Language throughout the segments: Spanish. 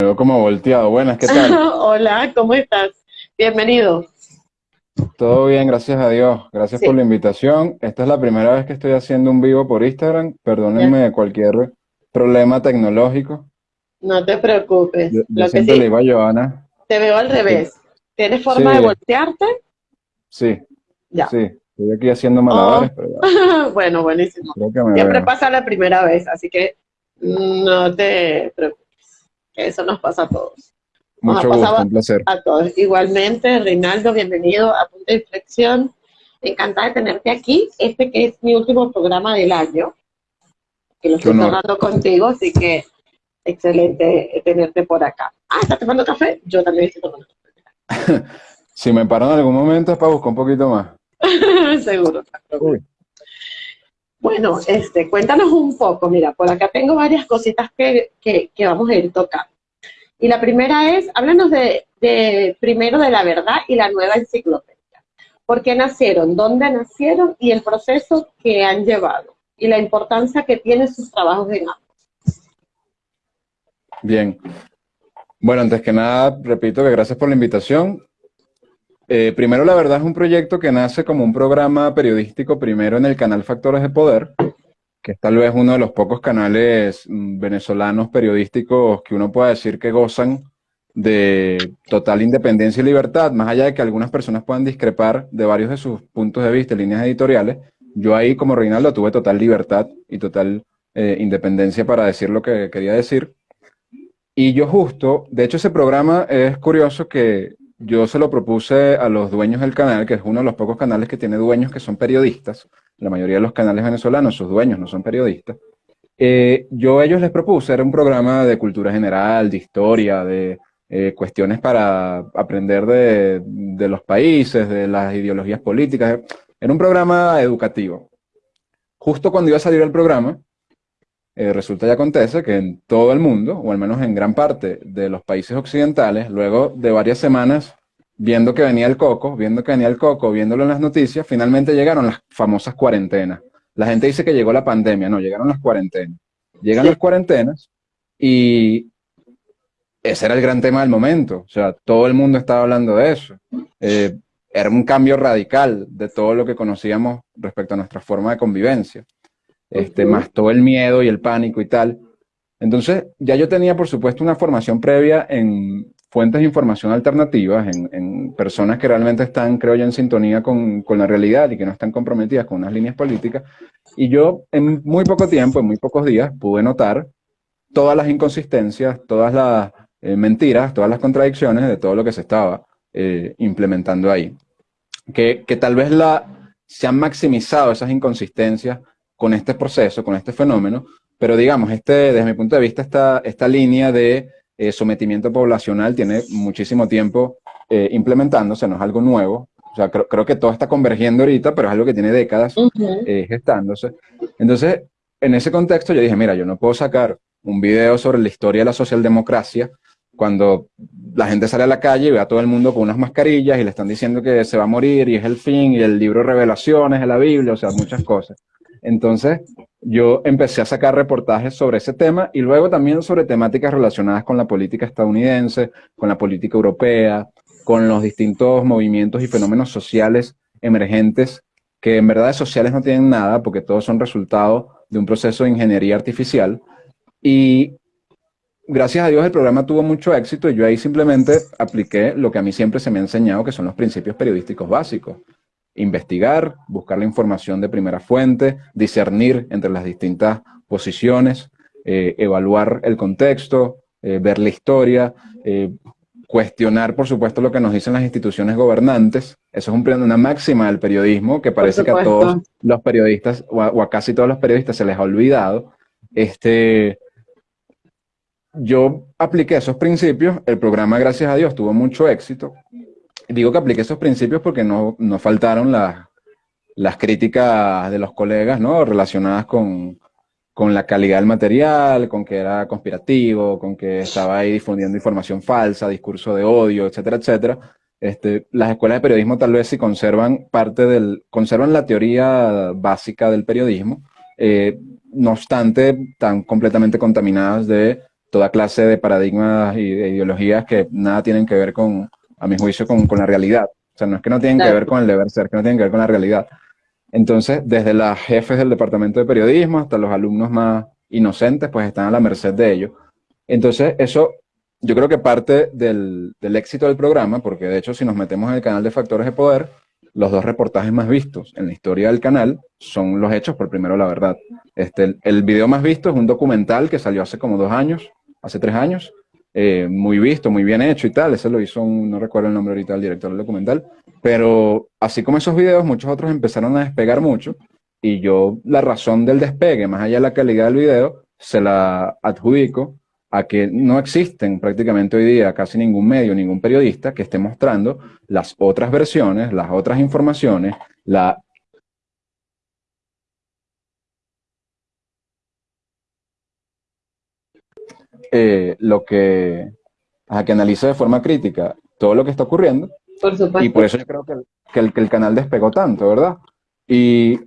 Me veo como volteado. Buenas, ¿qué tal? Hola, ¿cómo estás? Bienvenido. Todo bien, gracias a Dios. Gracias por la invitación. Esta es la primera vez que estoy haciendo un vivo por Instagram. Perdónenme de cualquier problema tecnológico. No te preocupes. Yo, yo siempre le iba a Joana. Te veo al revés. ¿Tienes forma Sí. de voltearte? Sí, Ya. sí. Estoy aquí haciendo malabares, pero ya, bueno, buenísimo. que Siempre veo. pasa la primera vez, así que no te preocupes. Eso nos pasa a todos. nos Mucho gusto, un placer. A todos. Igualmente, Reinaldo, bienvenido a Punto de Inflexión. Encantada de tenerte aquí. Este que es mi último programa del año, que lo Qué estoy tomando contigo, así que excelente tenerte por acá. Ah, ¿estás tomando café? Yo también estoy tomando Si me paro en algún momento es para buscar un poquito más. café. Seguro. Uy. Bueno, este, cuéntanos un poco. Mira, por acá tengo varias cositas que, que, que vamos a ir tocando. Y la primera es, háblanos de, de primero de la verdad y la nueva enciclopedia. ¿Por qué nacieron? ¿Dónde nacieron? Y el proceso que han llevado. Y la importancia que tienen sus trabajos en ambos. Bien. Bueno, antes que nada, repito que gracias por la invitación. Eh, primero, la verdad es un proyecto que nace como un programa periodístico primero en el canal Factores de Poder, que es tal vez uno de los pocos canales mm, venezolanos periodísticos que uno pueda decir que gozan de total independencia y libertad, más allá de que algunas personas puedan discrepar de varios de sus puntos de vista y líneas editoriales, yo ahí como Reinaldo tuve total libertad y total eh, independencia para decir lo que quería decir. Y yo justo, de hecho ese programa es curioso que yo se lo propuse a los dueños del canal, que es uno de los pocos canales que tiene dueños que son periodistas. La mayoría de los canales venezolanos, sus dueños no son periodistas. Eh, yo a ellos les propuse, era un programa de cultura general, de historia, de eh, cuestiones para aprender de, de los países, de las ideologías políticas. Era un programa educativo. Justo cuando iba a salir el programa, eh, resulta y acontece que en todo el mundo, o al menos en gran parte de los países occidentales, luego de varias semanas viendo que venía el coco, viendo que venía el coco, viéndolo en las noticias, finalmente llegaron las famosas cuarentenas. La gente dice que llegó la pandemia, no, llegaron las cuarentenas. Llegan Sí. las cuarentenas y ese era el gran tema del momento. O sea, todo el mundo estaba hablando de eso. Eh, era un cambio radical de todo lo que conocíamos respecto a nuestra forma de convivencia este, Ujú. más todo el miedo y el pánico y tal. Entonces, ya yo tenía, por supuesto, una formación previa en fuentes de información alternativas, en, en personas que realmente están, creo yo, en sintonía con, con la realidad y que no están comprometidas con unas líneas políticas. Y yo, en muy poco tiempo, en muy pocos días, pude notar todas las inconsistencias, todas las eh, mentiras, todas las contradicciones de todo lo que se estaba eh, implementando ahí. Que, que tal vez la, se han maximizado esas inconsistencias con este proceso, con este fenómeno, pero digamos, este, desde mi punto de vista, esta, esta línea de eh, sometimiento poblacional tiene muchísimo tiempo eh, implementándose, no es algo nuevo. O sea, creo, creo que todo está convergiendo ahorita, pero es algo que tiene décadas eh, gestándose. Entonces, en ese contexto yo dije, mira, yo no puedo sacar un video sobre la historia de la socialdemocracia cuando la gente sale a la calle y ve a todo el mundo con unas mascarillas y le están diciendo que se va a morir y es el fin y el libro revelaciones de la Biblia, o sea, muchas cosas. Entonces, yo empecé a sacar reportajes sobre ese tema y luego también sobre temáticas relacionadas con la política estadounidense, con la política europea, con los distintos movimientos y fenómenos sociales emergentes que en verdad sociales no tienen nada porque todos son resultado de un proceso de ingeniería artificial. Y gracias a Dios el programa tuvo mucho éxito y yo ahí simplemente apliqué lo que a mí siempre se me ha enseñado, que son los principios periodísticos básicos. Investigar, buscar la información de primera fuente, discernir entre las distintas posiciones, eh, evaluar el contexto, eh, ver la historia, eh, cuestionar, por supuesto, lo que nos dicen las instituciones gobernantes. Eso es un, una máxima del periodismo que parece que a todos los periodistas, o a, o a casi todos los periodistas, se les ha olvidado. Este, yo apliqué esos principios, el programa, gracias a Dios, tuvo mucho éxito. Digo que apliqué esos principios porque no, no faltaron las, las críticas de los colegas, ¿no? Relacionadas con, con la calidad del material, con que era conspirativo, con que estaba ahí difundiendo información falsa, discurso de odio, etcétera, etcétera. Este, las escuelas de periodismo tal vez sí conservan parte del, conservan la teoría básica del periodismo, eh, no obstante, están completamente contaminadas de toda clase de paradigmas y de ideologías que nada tienen que ver con, a mi juicio, con, con la realidad. O sea, no es que no tienen que ver con el deber ser, que no tienen que ver con la realidad. Entonces, desde las jefes del departamento de periodismo hasta los alumnos más inocentes, pues están a la merced de ello. Entonces, eso yo creo que parte del, del, éxito del programa, porque de hecho si nos metemos en el canal de Factores de Poder, los dos reportajes más vistos en la historia del canal son los hechos por primero la verdad. Este, el, el video más visto es un documental que salió hace como dos años, hace tres años, eh, muy visto, muy bien hecho y tal. Ese lo hizo un, no recuerdo el nombre ahorita del director del documental. Pero así como esos videos, muchos otros empezaron a despegar mucho. Y yo la razón del despegue, más allá de la calidad del video, se la adjudico a que no existen prácticamente hoy día casi ningún medio, ningún periodista que esté mostrando las otras versiones, las otras informaciones, la Eh, lo que, a que analice de forma crítica todo lo que está ocurriendo. Y por eso yo creo que el, que, el, que el canal despegó tanto, ¿verdad? Y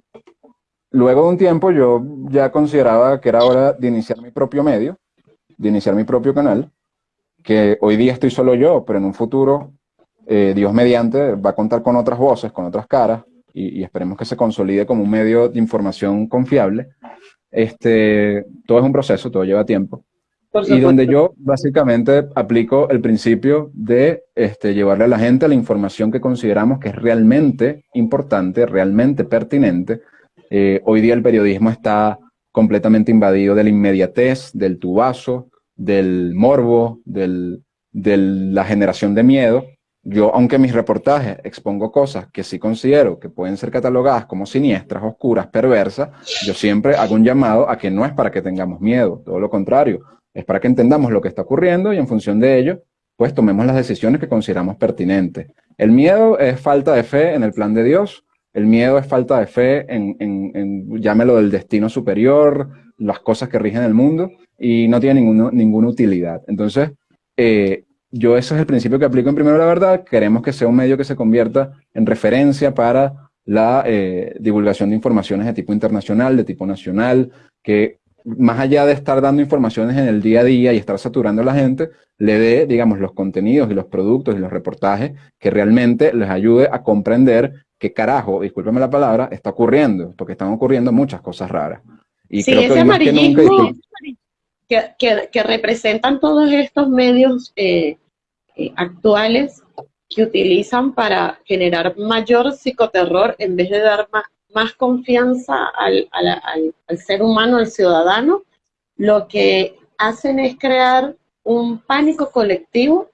luego de un tiempo yo ya consideraba que era hora de iniciar mi propio medio, de iniciar mi propio canal, que hoy día estoy solo yo, pero en un futuro, eh, Dios mediante, va a contar con otras voces, con otras caras, y, y, esperemos que se consolide como un medio de información confiable. Este, todo es un proceso, todo lleva tiempo y donde yo básicamente aplico el principio de este, llevarle a la gente la información que consideramos que es realmente importante, realmente pertinente. Eh, hoy día el periodismo está completamente invadido de la inmediatez, del tubazo, del morbo, del, de la generación de miedo. Yo, aunque mis reportajes expongo cosas que sí considero que pueden ser catalogadas como siniestras, oscuras, perversas, yo siempre hago un llamado a que no es para que tengamos miedo, todo lo contrario es para que entendamos lo que está ocurriendo y en función de ello, pues tomemos las decisiones que consideramos pertinentes. El miedo es falta de fe en el plan de Dios, el miedo es falta de fe en, en, llámelo del destino superior, las cosas que rigen el mundo, y no tiene ninguna utilidad. Entonces, eh, yo ese es el principio que aplico en Primero la Verdad, queremos que sea un medio que se convierta en referencia para la eh, divulgación de informaciones de tipo internacional, de tipo nacional, que más allá de estar dando informaciones en el día a día y estar saturando a la gente, le dé, digamos, los contenidos y los productos y los reportajes que realmente les ayude a comprender qué carajo, discúlpeme la palabra, está ocurriendo, porque están ocurriendo muchas cosas raras. Y sí, ese amarillismo que, que, representan todos estos medios eh, eh, actuales que utilizan para generar mayor psicoterror en vez de dar más, más confianza al, al, al, ser humano, al ciudadano, lo que hacen es crear un pánico colectivo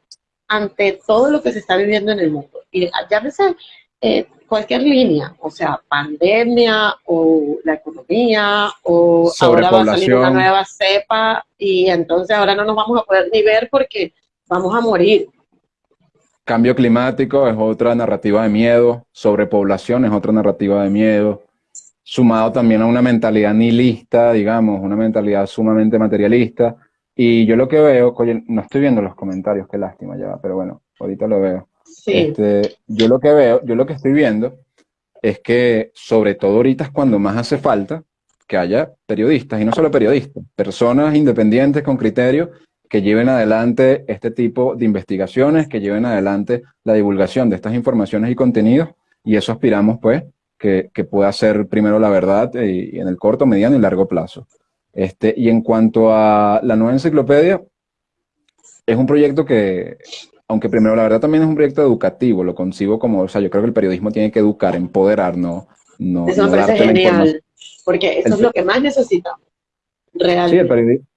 ante todo lo que se está viviendo en el mundo. Y ya veces eh, cualquier línea, o sea, pandemia o la economía o ahora va a salir una nueva cepa y entonces ahora no nos vamos a poder ni ver porque vamos a morir. Cambio climático es otra narrativa de miedo, sobrepoblación es otra narrativa de miedo, sumado también a una mentalidad nihilista, digamos, una mentalidad sumamente materialista. Y yo lo que veo, oye, no estoy viendo los comentarios, qué lástima ya, pero bueno, ahorita lo veo. Sí. Este, yo lo que veo, yo lo que estoy viendo es que sobre todo ahorita es cuando más hace falta que haya periodistas, y no solo periodistas, personas independientes con criterio que lleven adelante este tipo de investigaciones, que lleven adelante la divulgación de estas informaciones y contenidos, y eso aspiramos pues que, que pueda ser primero la verdad y, y, en el corto, mediano y largo plazo. Este, y en cuanto a la nueva enciclopedia, es un proyecto que, aunque primero la verdad también es un proyecto educativo, lo concibo como, o sea, yo creo que el periodismo tiene que educar, empoderar, no... no eso me parece genial, porque eso el, es lo que más necesitamos, realmente. Sí, el periodismo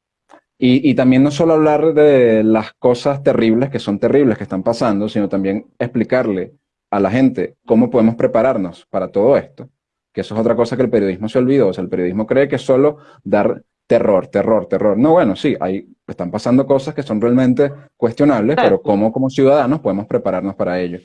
y, y, también no solo hablar de las cosas terribles que son terribles que están pasando, sino también explicarle a la gente cómo podemos prepararnos para todo esto, que eso es otra cosa que el periodismo se olvidó. O sea, el periodismo cree que es solo dar terror, terror, terror. No, bueno, sí, hay, están pasando cosas que son realmente cuestionables, pero cómo como ciudadanos podemos prepararnos para ello.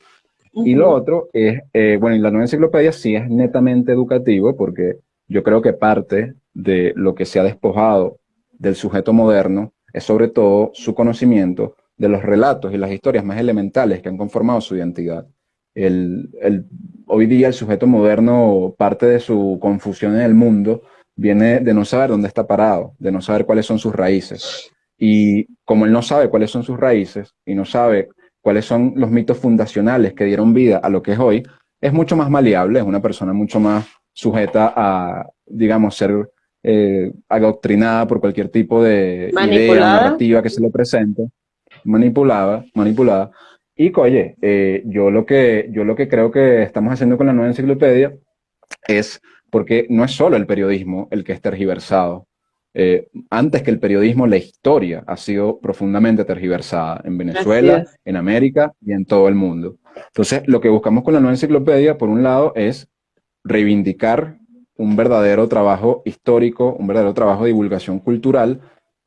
Uh -huh. Y lo otro es, eh, bueno, y la nueva enciclopedia sí es netamente educativo, porque yo creo que parte de lo que se ha despojado del sujeto moderno es sobre todo su conocimiento de los relatos y las historias más elementales que han conformado su identidad. El, hoy día el sujeto moderno, parte de su confusión en el mundo, viene de no saber dónde está parado, de no saber cuáles son sus raíces. Y como él no sabe cuáles son sus raíces y no sabe cuáles son los mitos fundacionales que dieron vida a lo que es hoy, es mucho más maleable, es una persona mucho más sujeta a, digamos, ser eh, adoctrinada por cualquier tipo de idea narrativa que se le presente, manipulada, manipulada. Y oye, eh, yo, lo que, yo lo que creo que estamos haciendo con la nueva enciclopedia es porque no es solo el periodismo el que es tergiversado. Eh, antes que el periodismo, la historia ha sido profundamente tergiversada en Venezuela, en América y en todo el mundo. Entonces, lo que buscamos con la nueva enciclopedia, por un lado, es reivindicar un verdadero trabajo histórico, un verdadero trabajo de divulgación cultural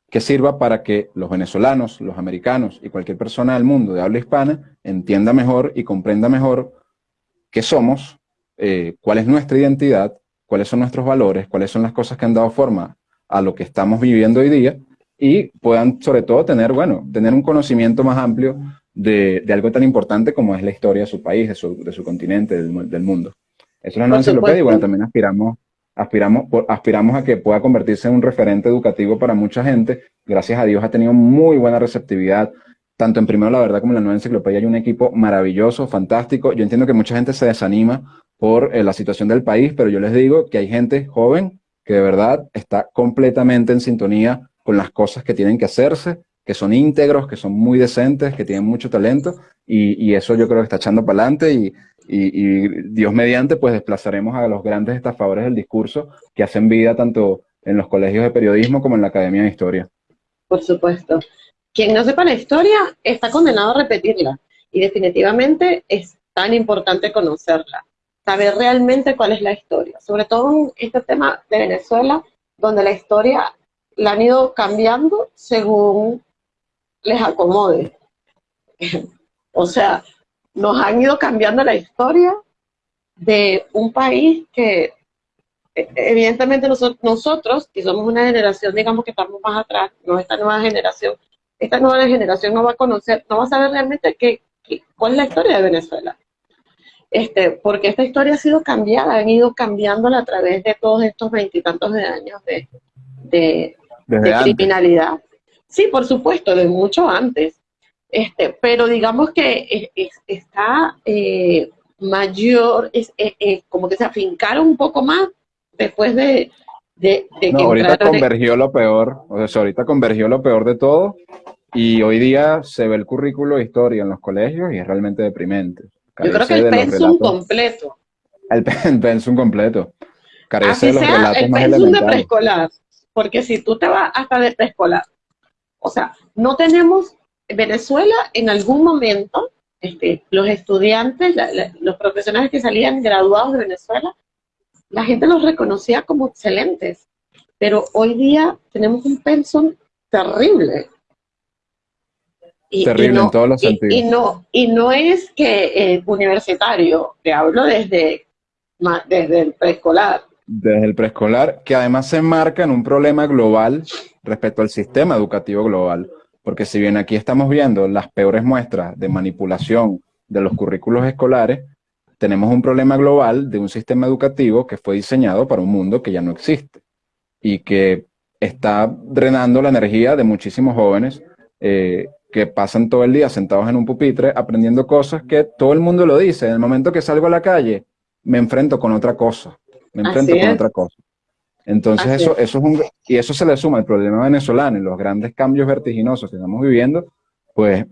que sirva para que los venezolanos, los americanos y cualquier persona del mundo de habla hispana entienda mejor y comprenda mejor qué somos, eh, cuál es nuestra identidad, cuáles son nuestros valores, cuáles son las cosas que han dado forma a lo que estamos viviendo hoy día y puedan sobre todo tener, bueno, tener un conocimiento más amplio de, algo tan importante como es la historia de su país, de su, de su continente, del, del mundo. Eso es nueva enciclopedia y bueno, también aspiramos, aspiramos, aspiramos a que pueda convertirse en un referente educativo para mucha gente. Gracias a Dios ha tenido muy buena receptividad, tanto en Primero la Verdad como en la nueva enciclopedia hay un equipo maravilloso, fantástico. Yo entiendo que mucha gente se desanima por eh, la situación del país, pero yo les digo que hay gente joven que de verdad está completamente en sintonía con las cosas que tienen que hacerse, que son íntegros, que son muy decentes, que tienen mucho talento, y, y eso yo creo que está echando para adelante, y y, Dios mediante, pues desplazaremos a los grandes estafadores del discurso que hacen vida tanto en los colegios de periodismo como en la Academia de Historia. Por supuesto. Quien no sepa la historia está condenado a repetirla y definitivamente es tan importante conocerla, saber realmente cuál es la historia, sobre todo en este tema de Venezuela, donde la historia la han ido cambiando según les acomode. o sea, nos han ido cambiando la historia de un país que e, evidentemente nosotros, nosotros, que somos una generación, digamos que estamos más atrás, no esta nueva generación, esta nueva generación no va a conocer, no va a saber realmente qué, cuál es la historia de Venezuela. Este, porque esta historia ha sido cambiada, han ido cambiándola a través de todos estos veintitantos de años de, de, criminalidad. Sí, por supuesto, de mucho antes. Este, pero digamos que está eh, mayor, es, como que se afincaron un poco más después de, de, no, ahorita convergió lo peor, o sea, ahorita convergió lo peor de todo y hoy día se ve el currículo de historia en los colegios y es realmente deprimente. Yo creo que el pensum completo. El, pensum completo. Carece de los relatos el pensum de preescolar, porque si tú te vas hasta de preescolar, o sea, no tenemos Venezuela en algún momento, este, los estudiantes, los profesionales que salían graduados de Venezuela, la gente los reconocía como excelentes, pero hoy día tenemos un pensum terrible. terrible en todos los sentidos. Y no, y no es que eh, universitario, te hablo desde, desde el preescolar. Desde el preescolar, que además se enmarca en un problema global respecto al sistema educativo global. Porque si bien aquí estamos viendo las peores muestras de manipulación de los currículos escolares, tenemos un problema global de un sistema educativo que fue diseñado para un mundo que ya no existe y que está drenando la energía de muchísimos jóvenes eh, que pasan todo el día sentados en un pupitre aprendiendo cosas que todo el mundo lo dice. En el momento que salgo a la calle, me enfrento con otra cosa. Me enfrento con otra cosa. Entonces eso, eso es un, y eso se le suma al problema venezolano y los grandes cambios vertiginosos que estamos viviendo, pues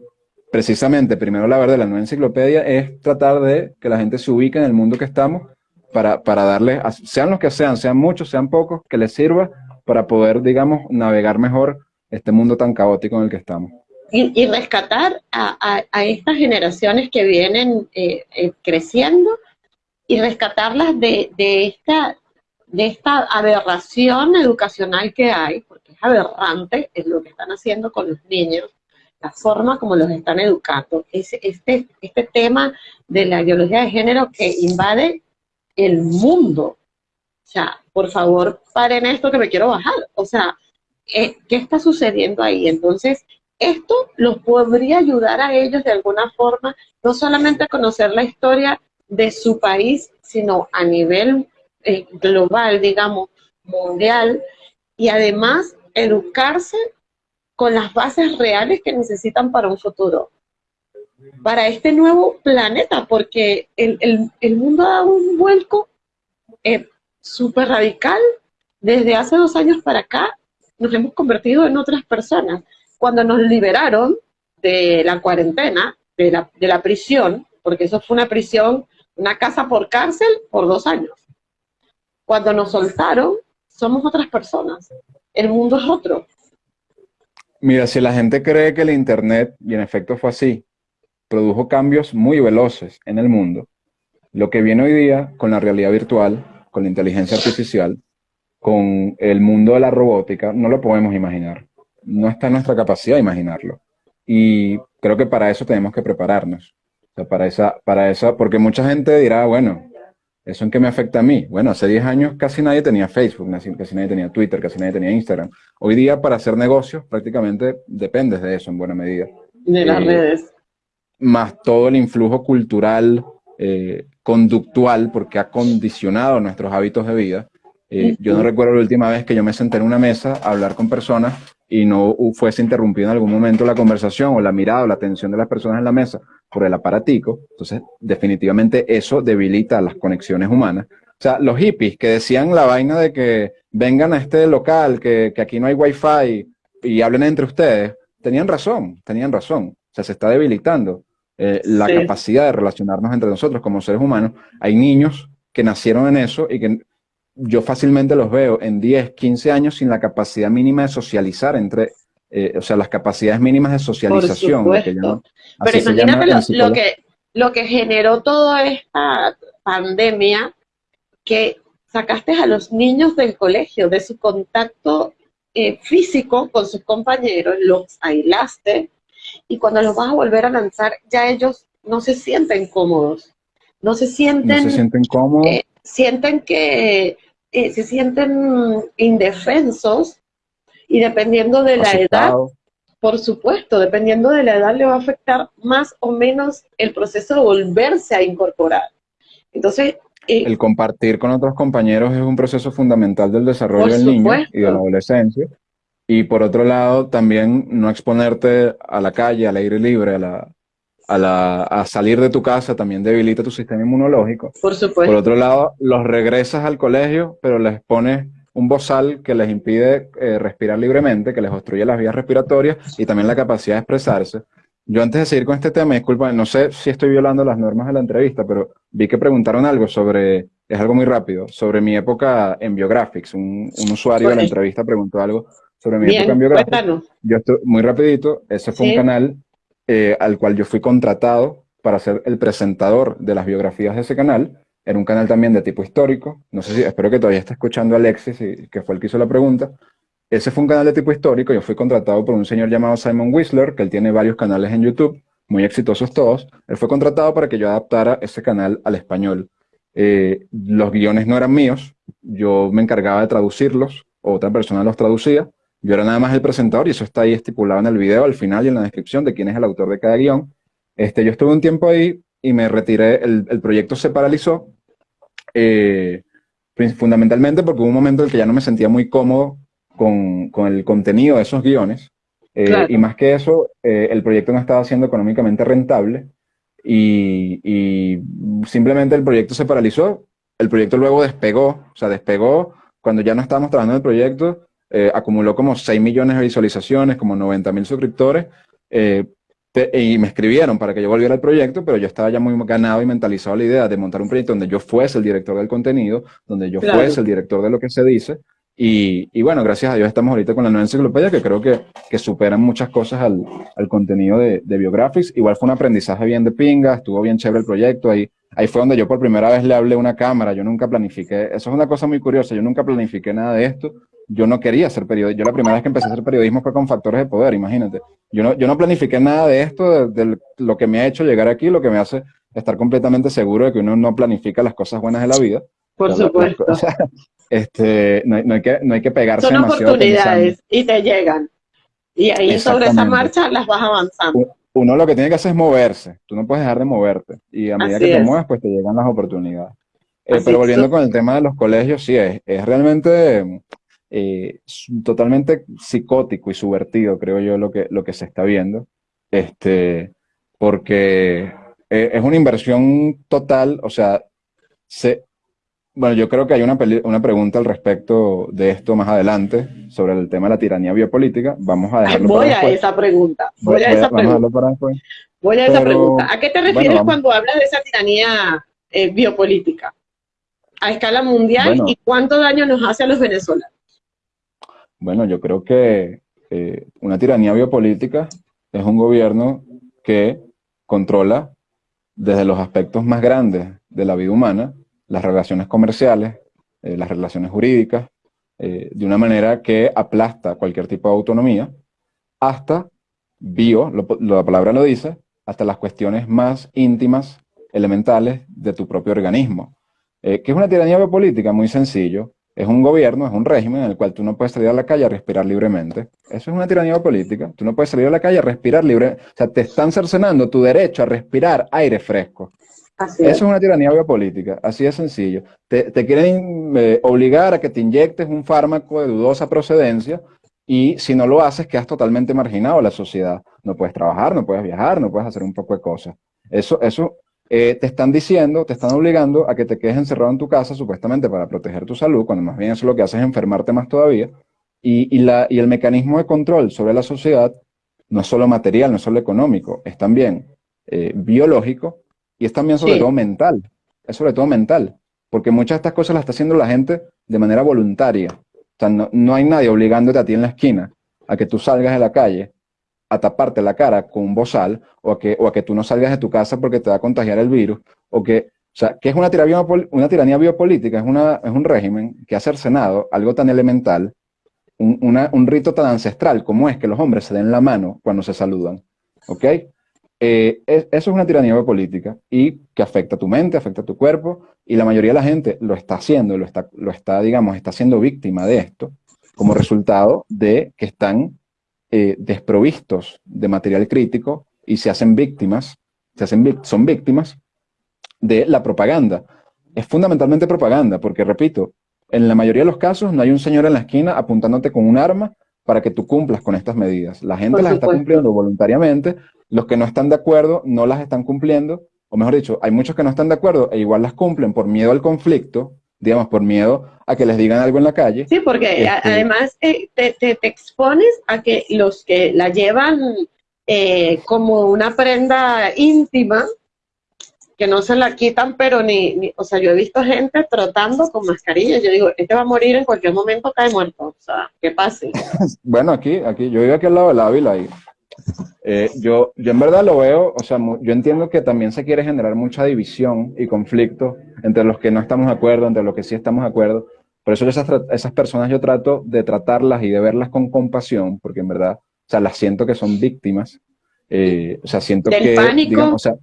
precisamente, primero la verdad, la nueva enciclopedia es tratar de que la gente se ubique en el mundo que estamos para, para darle, sean los que sean, sean muchos, sean pocos, que les sirva para poder, digamos, navegar mejor este mundo tan caótico en el que estamos. Y, rescatar a, a, estas generaciones que vienen eh, eh, creciendo y rescatarlas de, de esta de esta aberración educacional que hay, porque es aberrante es lo que están haciendo con los niños, la forma como los están educando, es este, este tema de la ideología de género que invade el mundo. O sea, por favor, paren esto que me quiero bajar. O sea, eh, ¿qué está sucediendo ahí? Entonces, esto los podría ayudar a ellos de alguna forma, no solamente a conocer la historia de su país, sino a nivel eh, global, digamos, mundial, y además educarse con las bases reales que necesitan para un futuro, para este nuevo planeta, porque el, mundo ha dado un vuelco eh, súper radical. Desde hace dos años para acá nos hemos convertido en otras personas. Cuando nos liberaron de la cuarentena, de la, de la prisión, porque eso fue una prisión, una casa por cárcel por dos años. Cuando nos soltaron, somos otras personas. El mundo es otro. Mira, si la gente cree que el Internet, y en efecto fue así, produjo cambios muy veloces en el mundo, lo que viene hoy día con la realidad virtual, con la inteligencia artificial, con el mundo de la robótica, no lo podemos imaginar. No está en nuestra capacidad de imaginarlo. Y creo que para eso tenemos que prepararnos. O sea, para esa, para esa, porque mucha gente dirá, bueno, ¿Eso en qué me afecta a mí? Bueno, hace 10 años casi nadie tenía Facebook, casi nadie tenía Twitter, casi nadie tenía Instagram. Hoy día para hacer negocios prácticamente dependes de eso en buena medida. De las eh, redes. Más todo el influjo cultural, eh, conductual, porque ha condicionado nuestros hábitos de vida. Eh, yo no recuerdo la última vez que yo me senté en una mesa a hablar con personas y no fuese interrumpido en algún momento la conversación o la mirada o la atención de las personas en la mesa por el aparatico. Entonces, definitivamente eso debilita las conexiones humanas. O sea, los hippies que decían la vaina de que vengan a este local, que, aquí no hay wifi y hablen entre ustedes, tenían razón, tenían razón. O sea, se está debilitando eh, la capacidad de relacionarnos entre nosotros como seres humanos. Hay niños que nacieron en eso y que yo fácilmente los veo en 10, 15 años sin la capacidad mínima de socializar entre, eh, o sea, las capacidades mínimas de socialización. Pero imagínate lo, que, lo que generó toda esta pandemia, que sacaste a los niños del colegio, de su contacto eh, físico con sus compañeros, los aislaste, y cuando los vas a volver a lanzar, ya ellos no se sienten cómodos. No se sienten... No se sienten cómodos. Eh, sienten que eh, se sienten indefensos y dependiendo de la edad, por supuesto, dependiendo de la edad le va a afectar más o menos el proceso de volverse a incorporar. Entonces... Eh, el compartir con otros compañeros es un proceso fundamental del desarrollo del niño y de la adolescencia. Y por otro lado, también no exponerte a la calle, al aire libre, a la, a, salir de tu casa también debilita tu sistema inmunológico. Por supuesto. Por otro lado, los regresas al colegio, pero les pones un bozal que les impide eh, respirar libremente, que les obstruye las vías respiratorias y también la capacidad de expresarse. Yo antes de seguir con este tema, disculpa, no sé si estoy violando las normas de la entrevista, pero vi que preguntaron algo sobre, es algo muy rápido, sobre mi época en Biographics. Un, usuario de la entrevista preguntó algo sobre mi época en Biographics. Yo estoy muy rapidito, ese fue un canal eh, al cual yo fui contratado para ser el presentador de las biografías de ese canal. Era un canal también de tipo histórico. No sé si, espero que todavía esté escuchando Alexis, que fue el que hizo la pregunta. Ese fue un canal de tipo histórico. Yo fui contratado por un señor llamado Simon Whistler, que él tiene varios canales en YouTube, muy exitosos todos. Él fue contratado para que yo adaptara ese canal al español. Eh, los guiones no eran míos, yo me encargaba de traducirlos, otra persona los traducía. Yo era nada más el presentador y eso está ahí estipulado en el video, al final y en la descripción de quién es el autor de cada guion. Este, yo estuve un tiempo ahí y me retiré, el, proyecto se paralizó, eh, fundamentalmente porque hubo un momento en el que ya no me sentía muy cómodo con, el contenido de esos guiones. Eh, y más que eso, eh, el proyecto no estaba siendo económicamente rentable y, y, simplemente el proyecto se paralizó. El proyecto luego despegó, o sea, despegó cuando ya no estábamos trabajando en el proyecto eh, acumuló como 6 millones de visualizaciones, como 90 mil suscriptores, eh, y me escribieron para que yo volviera al proyecto, pero yo estaba ya muy ganado y mentalizado a la idea de montar un proyecto donde yo fuese el director del contenido, donde yo fuese el director de lo que se dice, y, bueno, gracias a Dios estamos ahorita con la nueva enciclopedia que creo que, que superan muchas cosas al, al contenido de, de, Biographics. Igual fue un aprendizaje bien de pinga, estuvo bien chévere el proyecto. Ahí, ahí fue donde yo por primera vez le hablé a una cámara. Yo nunca planifiqué, eso es una cosa muy curiosa, yo nunca planifiqué nada de esto yo no quería ser periodista. Yo la primera vez que empecé a hacer periodismo fue con factores de poder, imagínate. Yo no, yo no planifiqué nada de esto, de, lo que me ha hecho llegar aquí, lo que me hace estar completamente seguro de que uno no planifica las cosas buenas de la vida. Por supuesto. este, no, hay que, no hay que pegarse Son oportunidades y te llegan. Y ahí sobre esa marcha las vas avanzando. Uno lo que tiene que hacer es moverse. Tú no puedes dejar de moverte. Y a medida que te mueves, pues te llegan las oportunidades. Eh, pero volviendo con el tema de los colegios, sí, es, es realmente eh, totalmente psicótico y subvertido, creo yo, lo que, lo que se está viendo, este, porque eh, es una inversión total, o sea, se, bueno, yo creo que hay una, una pregunta al respecto de esto más adelante, sobre el tema de la tiranía biopolítica. Vamos a dejarlo Voy a esa pregunta. Voy, a esa pregunta. Voy a esa pregunta. ¿A qué te refieres cuando hablas de esa tiranía eh, biopolítica? A escala mundial y cuánto daño nos hace a los venezolanos. Bueno, yo creo que eh, una tiranía biopolítica es un gobierno que controla desde los aspectos más grandes de la vida humana, las relaciones comerciales, eh, las relaciones jurídicas, eh, de una manera que aplasta cualquier tipo de autonomía, hasta bio, la palabra lo dice, hasta las cuestiones más íntimas, elementales de tu propio organismo. ¿Qué es una tiranía biopolítica? Muy sencillo es un gobierno, es un régimen en el cual tú no puedes salir a la calle a respirar libremente. Eso es una tiranía política. Tú no puedes salir a la calle a respirar libre. O sea, te están cercenando tu derecho a respirar aire fresco. Eso es. una tiranía biopolítica, así de sencillo. Te, quieren eh, obligar a que te inyectes un fármaco de dudosa procedencia y si no lo haces quedas totalmente marginado a la sociedad. No puedes trabajar, no puedes viajar, no puedes hacer un poco de cosas. Eso, eso eh, te están diciendo, te están obligando a que te quedes encerrado en tu casa, supuestamente para proteger tu salud, cuando más bien eso lo que hace es enfermarte más todavía. Y, la, y el mecanismo de control sobre la sociedad no es solo material, no es solo económico, es también eh, biológico y es también sobre todo mental. Es sobre todo mental, porque muchas de estas cosas las está haciendo la gente de manera voluntaria. O sea, no, no hay nadie obligándote a ti en la esquina a que tú salgas de la calle a taparte la cara con un bozal o a, que, o a que tú no salgas de tu casa porque te va a contagiar el virus, o que, o sea, que es una tiranía, una tiranía biopolítica, es, una, es un régimen que ha cercenado algo tan elemental, un, un, rito tan ancestral como es que los hombres se den la mano cuando se saludan. Eh, eso es una tiranía biopolítica y que afecta a tu mente, afecta a tu cuerpo, y la mayoría de la gente lo está haciendo, lo está, lo está digamos, está siendo víctima de esto, como resultado de que están eh, desprovistos de material crítico y se hacen víctimas, se hacen, son víctimas de la propaganda. Es fundamentalmente propaganda, porque repito, en la mayoría de los casos no hay un señor en la esquina apuntándote con un arma para que tú cumplas con estas medidas. La gente las está cumpliendo voluntariamente, los que no están de acuerdo no las están cumpliendo, o mejor dicho, hay muchos que no están de acuerdo e igual las cumplen por miedo al conflicto, digamos, por miedo a que les digan algo en la calle. Sí, porque este, además eh, te, te, expones a que los que la llevan eh, como una prenda íntima, que no se la quitan, pero ni, o sea, yo he visto gente trotando con mascarilla, yo digo, este va a morir en cualquier momento, cae muerto, o sea, ¿qué pase? bueno, aquí, aquí, yo vivo aquí al lado del Ávila y eh, yo, yo en verdad lo veo, o sea, yo entiendo que también se quiere generar mucha división y conflicto entre los que no estamos de acuerdo, entre los que sí estamos de acuerdo. Por eso esas, esas personas yo trato de tratarlas y de verlas con compasión, porque en verdad, o sea, las siento que son víctimas. Eh, o sea, siento que, pánico. o sea,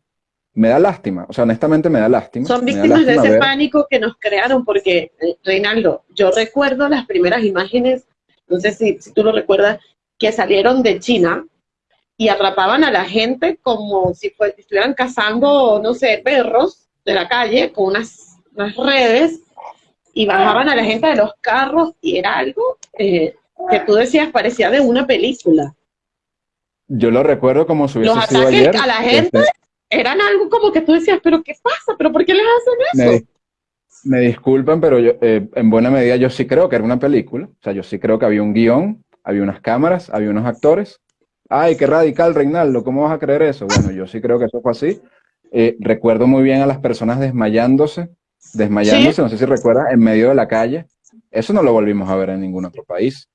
me da lástima, o sea, honestamente me da lástima. Son víctimas de ese pánico que nos crearon, porque, eh, Reinaldo, yo recuerdo las primeras imágenes, no sé si, si tú lo recuerdas, que salieron de China, y atrapaban a la gente como si estuvieran cazando, no sé, perros de la calle con unas, redes y bajaban a la gente de los carros y era algo eh, que tú decías parecía de una película. Yo lo recuerdo como si hubiese Los ataques a la gente este, eran algo como que tú decías, pero ¿qué pasa? ¿Pero por qué les hacen eso? Me, disculpan, pero yo, eh, en buena medida yo sí creo que era una película. O sea, yo sí creo que había un guion, había unas cámaras, había unos actores Ay, qué radical, Reinaldo, ¿cómo vas a creer eso? Bueno, yo sí creo que eso fue así. Eh, recuerdo muy bien a las personas desmayándose, desmayándose, no sé si recuerdas, en medio de la calle. Eso no lo volvimos a ver en ningún otro país.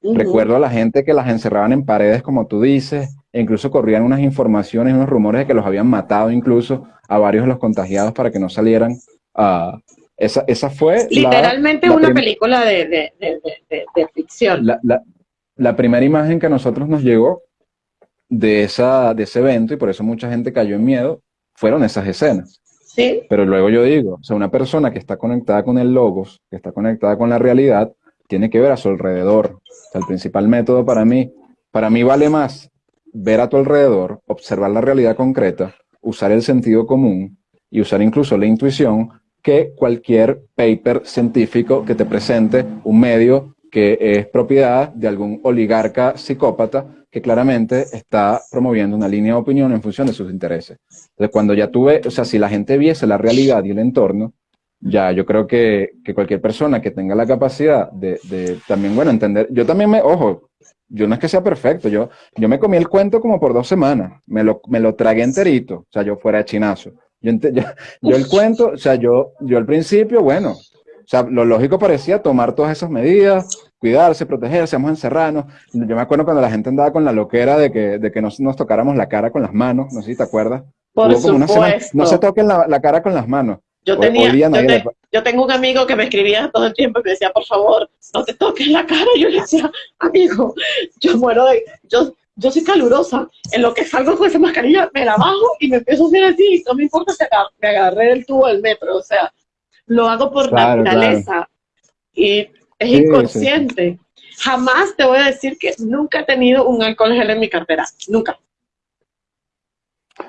Recuerdo a la gente que las encerraban en paredes, como tú dices, e incluso corrían unas informaciones, unos rumores de que los habían matado incluso a varios de los contagiados para que no salieran. Uh, esa, esa fue... Literalmente una película de, ficción. La, la primera imagen que a nosotros nos llegó de, esa, de ese evento, y por eso mucha gente cayó en miedo, fueron esas escenas. Sí. Pero luego yo digo, o sea, una persona que está conectada con el logos, que está conectada con la realidad, tiene que ver a su alrededor. O sea, el principal método para mí, para mí vale más ver a tu alrededor, observar la realidad concreta, usar el sentido común y usar incluso la intuición que cualquier paper científico que te presente un medio que es propiedad de algún oligarca psicópata que claramente está promoviendo una línea de opinión en función de sus intereses. Entonces, cuando ya tuve, o sea, si la gente viese la realidad y el entorno, ya yo creo que, que cualquier persona que tenga la capacidad de, de, también, bueno, entender, yo también me, ojo, yo no es que sea perfecto, yo, yo me comí el cuento como por dos semanas, me lo, me lo tragué enterito, o sea, yo fuera de chinazo. Yo, yo, yo, el cuento, o sea, yo, yo al principio, bueno, o sea, lo lógico parecía tomar todas esas medidas, cuidarse, protegerse, vamos a encerrarnos. Yo me acuerdo cuando la gente andaba con la loquera de que, de que no nos tocáramos la cara con las manos, no sé si te acuerdas. Por supuesto. no se toquen la, la, cara con las manos. Yo, tenía, yo, te, yo, tengo un amigo que me escribía todo el tiempo y me decía, por favor, no te toques la cara. Y yo le decía, amigo, yo muero de... Yo, yo soy calurosa, en lo que salgo con esa mascarilla me la bajo y me empiezo a hacer así, no me importa si me agarré el tubo del metro, o sea, lo hago por claro, naturaleza claro. y es sí, inconsciente. Sí. Jamás te voy a decir que nunca he tenido un alcohol gel en mi cartera, nunca.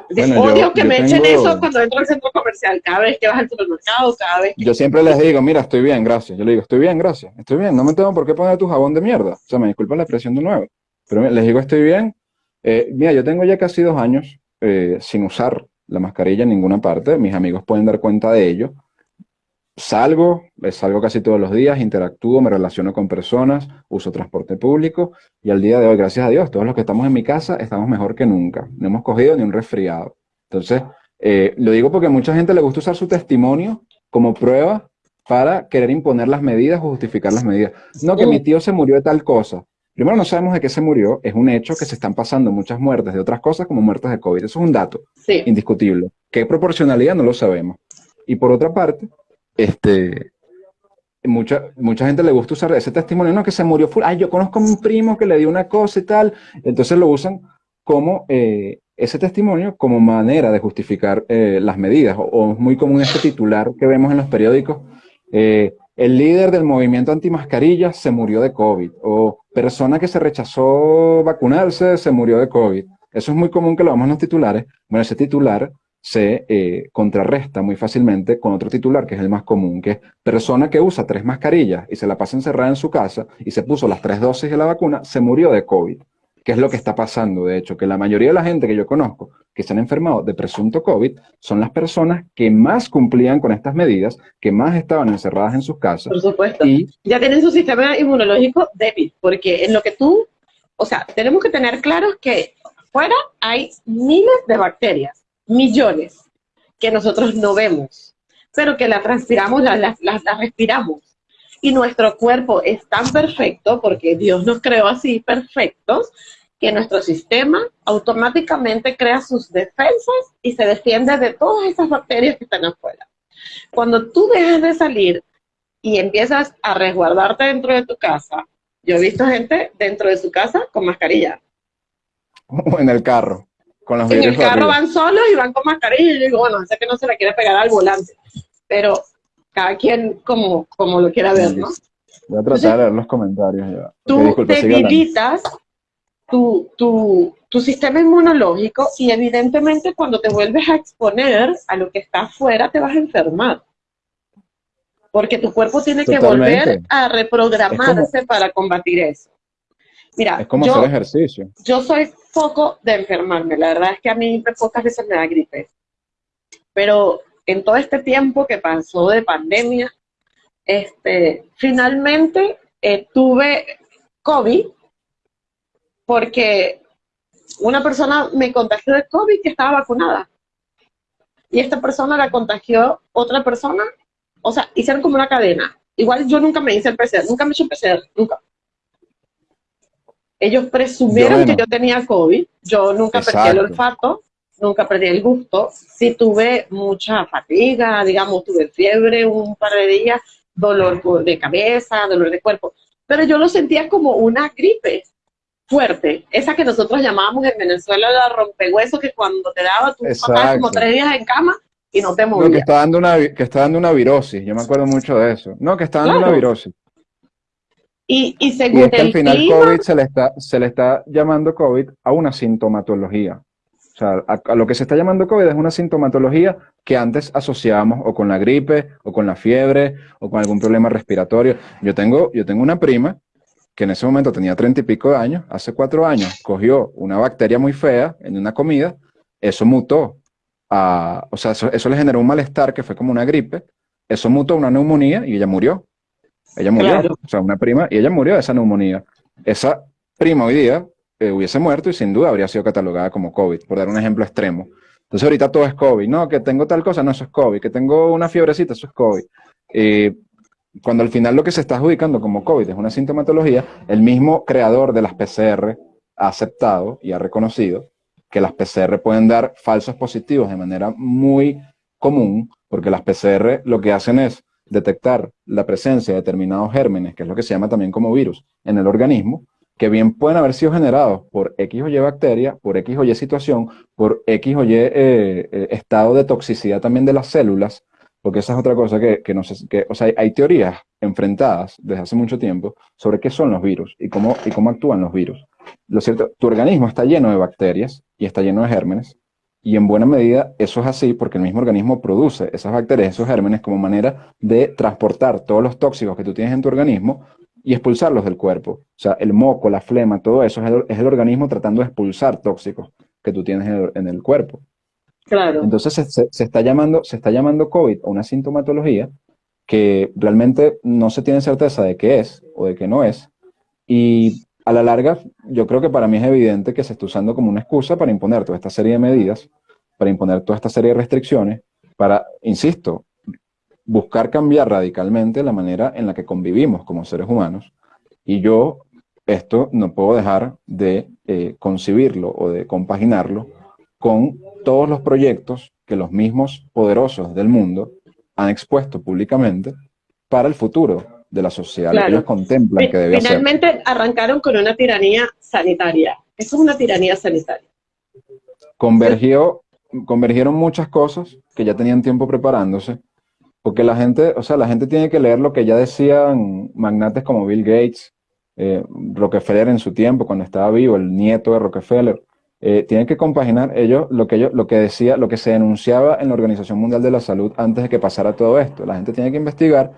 Bueno, odio yo, que yo me tengo... echen eso cuando entro al centro comercial, cada vez que vas al supermercado, cada vez que... Yo siempre les digo, mira, estoy bien, gracias. Yo le digo, estoy bien, gracias. Estoy bien, no me tengo por qué poner tu jabón de mierda. O sea, me disculpa la expresión de nuevo. Pero les digo, estoy bien. Eh, mira, yo tengo ya casi dos años eh, sin usar la mascarilla en ninguna parte. Mis amigos pueden dar cuenta de ello. Salgo, salgo casi todos los días, interactúo, me relaciono con personas, uso transporte público y al día de hoy, gracias a Dios, todos los que estamos en mi casa estamos mejor que nunca. No hemos cogido ni un resfriado. Entonces, eh, lo digo porque a mucha gente le gusta usar su testimonio como prueba para querer imponer las medidas o justificar las medidas. No, que mi tío se murió de tal cosa. Primero, no sabemos de qué se murió. Es un hecho que se están pasando muchas muertes de otras cosas como muertes de COVID. Eso es un dato sí. indiscutible. ¿Qué proporcionalidad? No lo sabemos. Y por otra parte, este, mucha, mucha gente le gusta usar ese testimonio, no, que se murió, ay, yo conozco a un primo que le dio una cosa y tal, entonces lo usan como eh, ese testimonio como manera de justificar eh, las medidas, o, es muy común este titular que vemos en los periódicos, eh, el líder del movimiento antimascarillas se murió de COVID, o persona que se rechazó vacunarse se murió de COVID. Eso es muy común que lo vemos en los titulares. Bueno, ese titular se eh, contrarresta muy fácilmente con otro titular, que es el más común, que es persona que usa tres mascarillas y se la pasa encerrada en su casa y se puso las tres dosis de la vacuna, se murió de COVID. Que es lo que está pasando, de hecho, que la mayoría de la gente que yo conozco que se han enfermado de presunto COVID son las personas que más cumplían con estas medidas, que más estaban encerradas en sus casas. Por supuesto. Y ya tienen su sistema inmunológico débil, porque en lo que tú, o sea, tenemos que tener claro que fuera hay miles de bacterias millones que nosotros no vemos, pero que las, las, las, respiramos. Y nuestro cuerpo es tan perfecto, porque Dios nos creó así perfectos, que nuestro sistema automáticamente crea sus defensas y se defiende de todas esas bacterias que están afuera. Cuando tú dejas de salir y empiezas a resguardarte dentro de tu casa, yo he visto gente dentro de su casa con mascarilla. O en el carro. Con los en el carro arriba. van solos y van con mascarilla. Y yo digo, bueno, sé que no se la quiere pegar al volante. Pero cada quien como, como lo quiera ver, ¿no? Voy a tratar Entonces, de leer los comentarios ya. Tú debilitas tu, tu, tu sistema inmunológico y evidentemente cuando te vuelves a exponer a lo que está afuera te vas a enfermar. Porque tu cuerpo tiene Totalmente. que volver a reprogramarse como, para combatir eso. Mira, es como yo, hacer ejercicio. Yo soy poco de enfermarme, la verdad es que a mí pocas veces me da gripe. Pero en todo este tiempo que pasó de pandemia, este, finalmente eh, tuve COVID porque una persona me contagió de COVID que estaba vacunada. Y esta persona la contagió otra persona. O sea, hicieron como una cadena. Igual yo nunca me hice el PCR, nunca me hice el PCR, nunca. Ellos presumieron yo, bueno. que yo tenía COVID, yo nunca Exacto. perdí el olfato, nunca perdí el gusto, sí tuve mucha fatiga, digamos, tuve fiebre un par de días, dolor de cabeza, dolor de cuerpo, pero yo lo sentía como una gripe fuerte, esa que nosotros llamábamos en Venezuela la rompehueso, que cuando te daba, tú pasabas como tres días en cama y no te movías. No, que está dando una, que está dando una virosis, yo me acuerdo mucho de eso. No, que está dando claro. una virosis. Y, y según y es que al final clima, COVID se le, está, se le está llamando COVID a una sintomatología. O sea, a, a, lo que se está llamando COVID es una sintomatología que antes asociábamos o con la gripe, o con la fiebre, o con algún problema respiratorio. Yo tengo, yo tengo una prima que en ese momento tenía treinta y pico de años, hace cuatro años, cogió una bacteria muy fea en una comida, eso mutó a, o sea, eso, le generó un malestar que fue como una gripe, eso mutó a una neumonía y ella murió. Ella murió, o sea, una prima, y ella murió de esa neumonía. Esa prima hoy día eh, hubiese muerto y sin duda habría sido catalogada como COVID, por dar un ejemplo extremo. Entonces ahorita todo es COVID. No, que tengo tal cosa, no, eso es COVID. Que tengo una fiebrecita, eso es COVID. cuando al final lo que se está adjudicando como COVID es una sintomatología, el mismo creador de las PCR ha aceptado y ha reconocido que las PCR pueden dar falsos positivos de manera muy común, porque las PCR lo que hacen es detectar la presencia de determinados gérmenes, que es lo que se llama también como virus, en el organismo, que bien pueden haber sido generados por X o Y bacteria, por X o Y situación, por X o Y eh, eh, estado de toxicidad también de las células, porque esa es otra cosa que, no sé, que, o sea, hay, teorías enfrentadas desde hace mucho tiempo sobre qué son los virus y cómo, y cómo actúan los virus. Lo cierto, tu organismo está lleno de bacterias y está lleno de gérmenes, y en buena medida eso es así porque el mismo organismo produce esas bacterias, esos gérmenes como manera de transportar todos los tóxicos que tú tienes en tu organismo y expulsarlos del cuerpo. O sea, el moco, la flema, todo eso es el, organismo tratando de expulsar tóxicos que tú tienes en el, cuerpo. Claro. Entonces se, está llamando, se está llamando COVID a una sintomatología que realmente no se tiene certeza de qué es o de qué no es. Y a la larga, yo creo que para mí es evidente que se está usando como una excusa para imponer toda esta serie de medidas, para imponer toda esta serie de restricciones, para, insisto, buscar cambiar radicalmente la manera en la que convivimos como seres humanos. Y yo esto no puedo dejar de eh, concebirlo o de compaginarlo con todos los proyectos que los mismos poderosos del mundo han expuesto públicamente para el futuro de la sociedad, ellos contemplan que debe Finalmente arrancaron con una tiranía sanitaria. Eso es una tiranía sanitaria. Convergió, convergieron muchas cosas que ya tenían tiempo preparándose porque la gente, o sea, la gente tiene que leer lo que ya decían magnates como Bill Gates, eh, Rockefeller en su tiempo, cuando estaba vivo, el nieto de Rockefeller. Eh, tienen que compaginar ellos lo que ellos, lo que decía, lo que se denunciaba en la Organización Mundial de la Salud antes de que pasara todo esto. La gente tiene que investigar,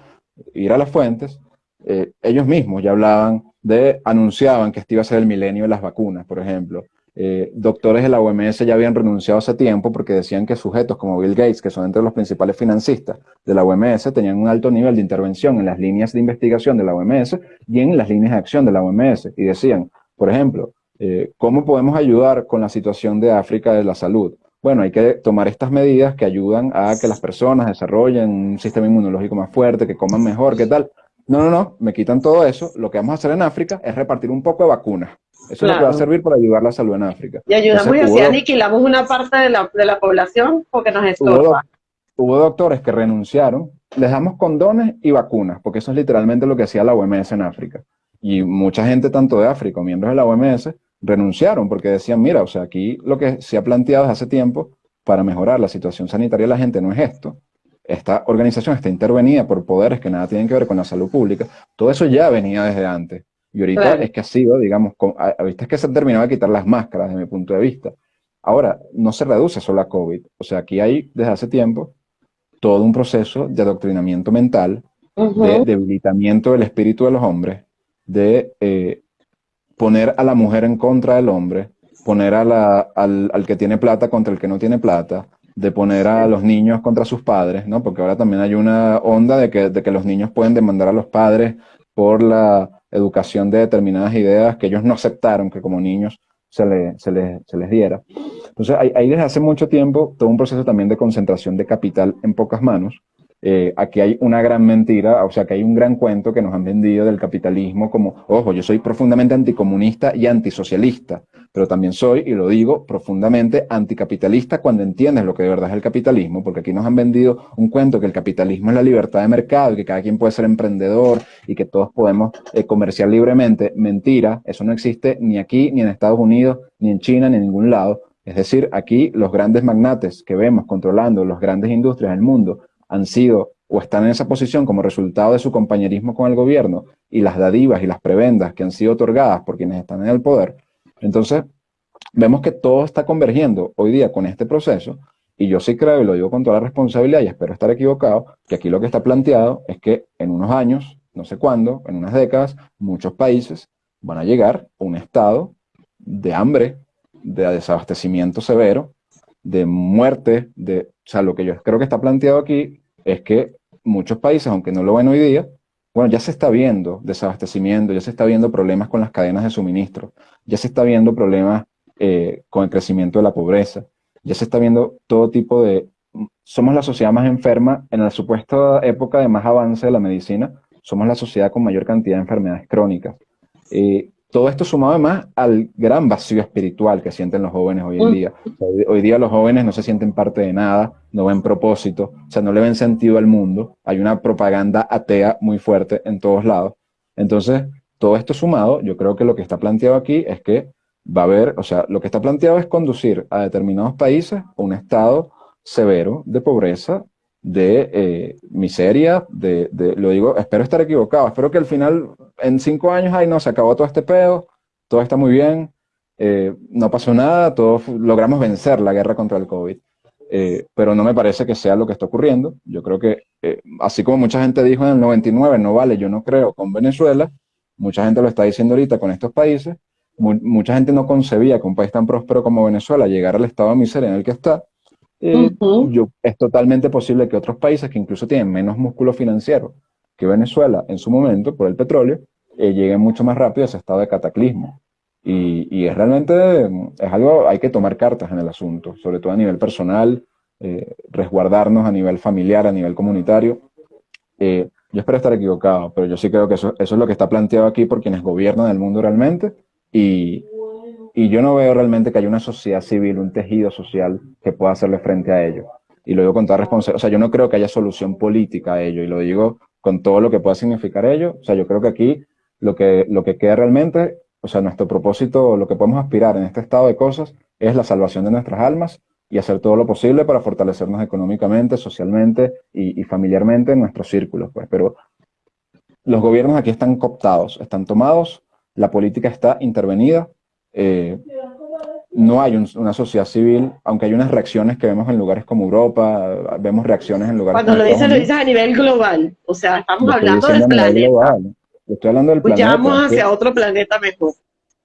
ir a las fuentes. Eh, ellos mismos ya hablaban de, anunciaban que este iba a ser el milenio de las vacunas, por ejemplo. Eh, doctores de la OMS ya habían renunciado hace tiempo porque decían que sujetos como Bill Gates, que son entre los principales financistas de la OMS, tenían un alto nivel de intervención en las líneas de investigación de la OMS y en las líneas de acción de la OMS. Y decían, por ejemplo, eh, ¿cómo podemos ayudar con la situación de África de la salud? Bueno, hay que tomar estas medidas que ayudan a que las personas desarrollen un sistema inmunológico más fuerte, que coman mejor, ¿qué tal? No, no, no, me quitan todo eso. Lo que vamos a hacer en África es repartir un poco de vacunas. Eso es lo que va a servir para ayudar la salud en África. Y ayudamos y así aniquilamos una parte de la, de la población porque nos estorba. Hubo, doctores que renunciaron, les damos condones y vacunas, porque eso es literalmente lo que hacía la OMS en África. Y mucha gente, tanto de África, miembros de la OMS, renunciaron porque decían, mira, o sea, aquí lo que se ha planteado desde hace tiempo para mejorar la situación sanitaria de la gente no es esto. Esta organización está intervenida por poderes que nada tienen que ver con la salud pública. Todo eso ya venía desde antes. Y ahorita es que ha sido, digamos, ahorita es que se han terminado de quitar las máscaras desde mi punto de vista. Ahora, no se reduce solo a COVID. O sea, aquí hay desde hace tiempo todo un proceso de adoctrinamiento mental, de debilitamiento del espíritu de los hombres, de eh, poner a la mujer en contra del hombre, poner al, al, que tiene plata contra el que no tiene plata, de poner a los niños contra sus padres, ¿no? Porque ahora también hay una onda de que, de que los niños pueden demandar a los padres por la educación de determinadas ideas que ellos no aceptaron que como niños se, se, les diera. Entonces, hay, desde hace mucho tiempo todo un proceso también de concentración de capital en pocas manos. Eh, aquí hay una gran mentira, o sea, que hay un gran cuento que nos han vendido del capitalismo como, ojo, yo soy profundamente anticomunista y antisocialista pero también soy, y lo digo, profundamente anticapitalista cuando entiendes lo que de verdad es el capitalismo, porque aquí nos han vendido un cuento que el capitalismo es la libertad de mercado y que cada quien puede ser emprendedor y que todos podemos eh, comerciar libremente. Mentira, eso no existe ni aquí, ni en Estados Unidos, ni en China, ni en ningún lado. Es decir, aquí los grandes magnates que vemos controlando las grandes industrias del mundo han sido o están en esa posición como resultado de su compañerismo con el gobierno y las dadivas y las prebendas que han sido otorgadas por quienes están en el poder, entonces, vemos que todo está convergiendo hoy día con este proceso, y yo sí creo, y lo digo con toda la responsabilidad, y espero estar equivocado, que aquí lo que está planteado es que en unos años, no sé cuándo, en unas décadas, muchos países van a llegar a un estado de hambre, de desabastecimiento severo, de muerte, de, o sea, lo que yo creo que está planteado aquí es que muchos países, aunque no lo ven hoy día, bueno, ya se está viendo desabastecimiento, ya se está viendo problemas con las cadenas de suministro, ya se está viendo problemas eh, con el crecimiento de la pobreza, ya se está viendo todo tipo de... Somos la sociedad más enferma en la supuesta época de más avance de la medicina, somos la sociedad con mayor cantidad de enfermedades crónicas. Eh, todo esto sumado además al gran vacío espiritual que sienten los jóvenes hoy en día. Hoy, día los jóvenes no se sienten parte de nada, no ven propósito, o sea, no le ven sentido al mundo. Hay una propaganda atea muy fuerte en todos lados. Entonces, todo esto sumado, yo creo que lo que está planteado aquí es que va a haber, o sea, lo que está planteado es conducir a determinados países a un estado severo de pobreza, de eh, miseria, de, lo digo, espero estar equivocado, espero que al final, en cinco años, ahí no, se acabó todo este pedo, todo está muy bien, eh, no pasó nada, todos logramos vencer la guerra contra el COVID. Eh, pero no me parece que sea lo que está ocurriendo. Yo creo que, así como mucha gente dijo en el 99, no vale, yo no creo con Venezuela, mucha gente lo está diciendo ahorita con estos países, mucha gente no concebía que un país tan próspero como Venezuela llegara al estado de miseria en el que está, eh, yo, es totalmente posible que otros países que incluso tienen menos músculo financiero que Venezuela en su momento por el petróleo, eh, lleguen mucho más rápido a ese estado de cataclismo. Y, es realmente, es algo, hay que tomar cartas en el asunto, sobre todo a nivel personal, eh, resguardarnos a nivel familiar, a nivel comunitario. yo espero estar equivocado, pero yo sí creo que eso, eso es lo que está planteado aquí por quienes gobiernan el mundo realmente y, y yo no veo realmente que haya una sociedad civil, un tejido social que pueda hacerle frente a ello. Y lo digo con toda responsabilidad. O sea, yo no creo que haya solución política a ello. Y lo digo con todo lo que pueda significar ello. O sea, yo creo que aquí lo que, lo que queda realmente, o sea, nuestro propósito, lo que podemos aspirar en este estado de cosas es la salvación de nuestras almas y hacer todo lo posible para fortalecernos económicamente, socialmente y, y familiarmente en nuestros círculos. Pues. Pero los gobiernos aquí están cooptados, están tomados, la política está intervenida eh, no hay una sociedad civil, aunque hay unas reacciones que vemos en lugares como Europa, vemos reacciones en lugares Cuando lo dices, lo dices a nivel global, o sea, estamos hablando del planeta. Estoy hablando del planeta. Vamos hacia otro planeta mejor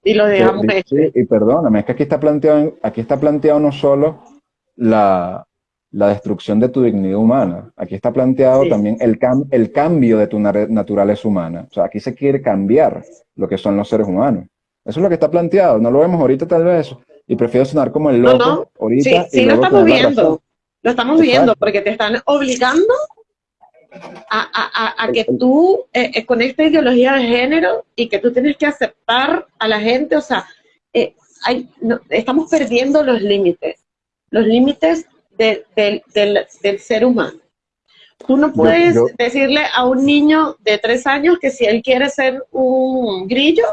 y lo dejamos este. y perdóname, es que aquí está planteado, aquí está planteado no solo la, la destrucción de tu dignidad humana, aquí está planteado también el, el cambio de tu naturaleza humana. O sea, aquí se quiere cambiar lo que son los seres humanos. Eso es lo que está planteado. No lo vemos ahorita tal vez. Y prefiero sonar como el loco no, no. ahorita. Sí, sí lo estamos viendo. Lo estamos viendo porque te están obligando a, que tú, eh, eh, con esta ideología de género y que tú tienes que aceptar a la gente, o sea, eh, hay, estamos perdiendo los límites, los límites del, del, ser humano. Tú no puedes decirle a un niño de tres años que si él quiere ser un grillo,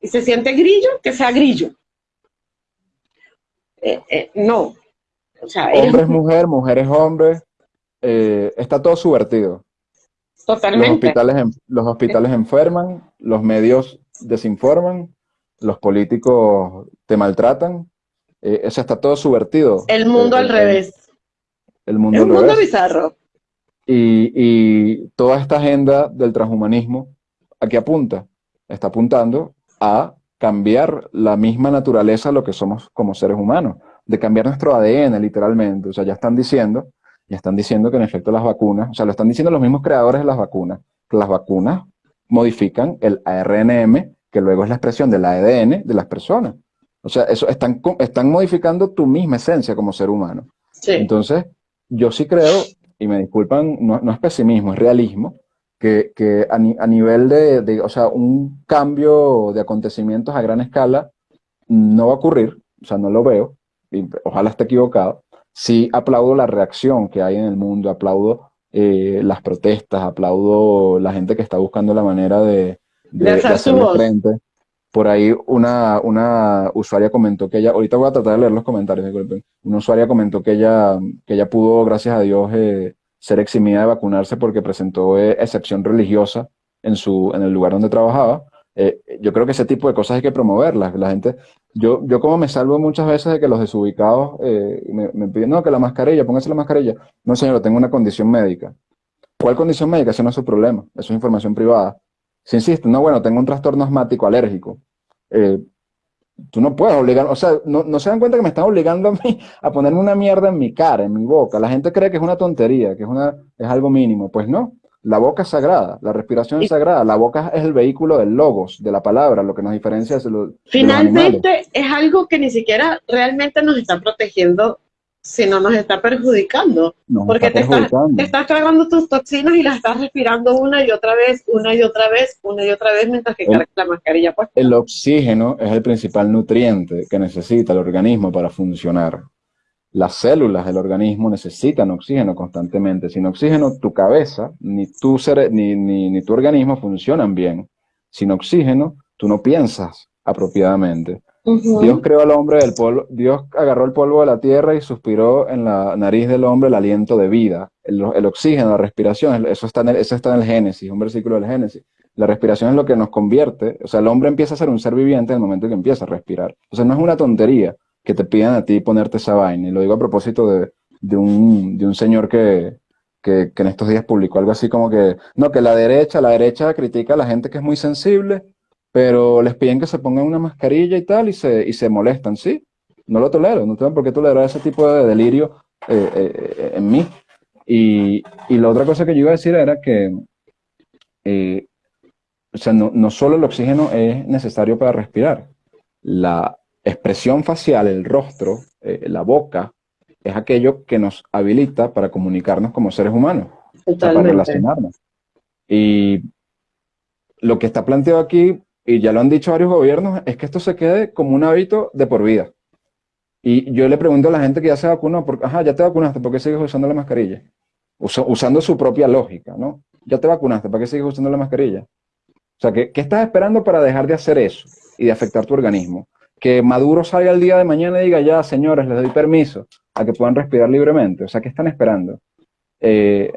y se siente grillo, que sea grillo. Eh, eh, no. O sea, hombre es mujer, mujer es hombre. Eh, está todo subvertido. Totalmente. Los hospitales, los hospitales enferman, los medios desinforman, los políticos te maltratan. eso está todo subvertido. El mundo al revés. El mundo, es un mundo bizarro. Y, y toda esta agenda del transhumanismo, ¿a qué apunta? Está apuntando a cambiar la misma naturaleza lo que somos como seres humanos, de cambiar nuestro ADN literalmente. O sea, ya están diciendo, ya están diciendo que en efecto las vacunas, o sea, lo están diciendo los mismos creadores de las vacunas, que las vacunas modifican el ARNM, que luego es la expresión del ADN de las personas. O sea, eso están, están modificando tu misma esencia como ser humano. Entonces, yo sí creo, y me disculpan, no, no es pesimismo, es realismo, que, a, nivel de, o sea, un cambio de acontecimientos a gran escala no va a ocurrir, o sea, no lo veo, y ojalá esté equivocado. Sí aplaudo la reacción que hay en el mundo, aplaudo eh, las protestas, aplaudo la gente que está buscando la manera de, de, frente. Por ahí una, una usuaria comentó que ella, ahorita voy a tratar de leer los comentarios, disculpen. Una usuaria comentó que ella, que ella pudo, gracias a Dios, eh, ser eximida de vacunarse porque presentó eh, excepción religiosa en, su, en el lugar donde trabajaba. Eh, yo creo que ese tipo de cosas hay que promoverlas. La gente, yo, yo como me salvo muchas veces de que los desubicados eh, me, piden, no, que la mascarilla, póngase la mascarilla. No, señor, tengo una condición médica. ¿Cuál condición médica? Ese no es su problema, eso es información privada. Si insiste, no, bueno, tengo un trastorno asmático alérgico. Tú no puedes obligar, o sea, no, se dan cuenta que me están obligando a mí a ponerme una mierda en mi cara, en mi boca. La gente cree que es una tontería, que es, una, es algo mínimo. Pues no, la boca es sagrada, la respiración es sagrada, la boca es el vehículo del logos, de la palabra, lo que nos diferencia es lo, Finalmente es algo que ni siquiera realmente nos está protegiendo sino nos está perjudicando. porque te, estás, tragando tus toxinas y las estás respirando una y otra vez, una y otra vez, una y otra vez mientras que cargas la mascarilla puesta. El oxígeno es el principal nutriente que necesita el organismo para funcionar. Las células del organismo necesitan oxígeno constantemente. Sin oxígeno, tu cabeza ni tu, ni, ni, ni tu organismo funcionan bien. Sin oxígeno, tú no piensas apropiadamente. Dios creó al hombre del polvo, Dios agarró el polvo de la tierra y suspiró en la nariz del hombre el aliento de vida, el, oxígeno, la respiración, eso está, en el, eso está en el Génesis, un versículo del Génesis. La respiración es lo que nos convierte, o sea, el hombre empieza a ser un ser viviente en el momento que empieza a respirar. O sea, no es una tontería que te pidan a ti ponerte esa vaina, y lo digo a propósito de, de, un, de un señor que, que, que en estos días publicó algo así como que, no, que la derecha, la derecha critica a la gente que es muy sensible, pero les piden que se pongan una mascarilla y tal y se, y se molestan, ¿sí? No lo tolero, no tengo por qué tolerar ese tipo de delirio eh, eh, en mí. Y, y, la otra cosa que yo iba a decir era que, eh, o sea, no, no solo el oxígeno es necesario para respirar, la expresión facial, el rostro, la boca, es aquello que nos habilita para comunicarnos como seres humanos, para relacionarnos. Y lo que está planteado aquí y ya lo han dicho varios gobiernos, es que esto se quede como un hábito de por vida. Y yo le pregunto a la gente que ya se vacunó, porque, ajá, ya te vacunaste, ¿por qué sigues usando la mascarilla? usando su propia lógica, ¿no? Ya te vacunaste, ¿para qué sigues usando la mascarilla? O sea, ¿qué, ¿qué, estás esperando para dejar de hacer eso y de afectar tu organismo? Que Maduro salga el día de mañana y diga, ya, señores, les doy permiso a que puedan respirar libremente. O sea, ¿qué están esperando? Eh,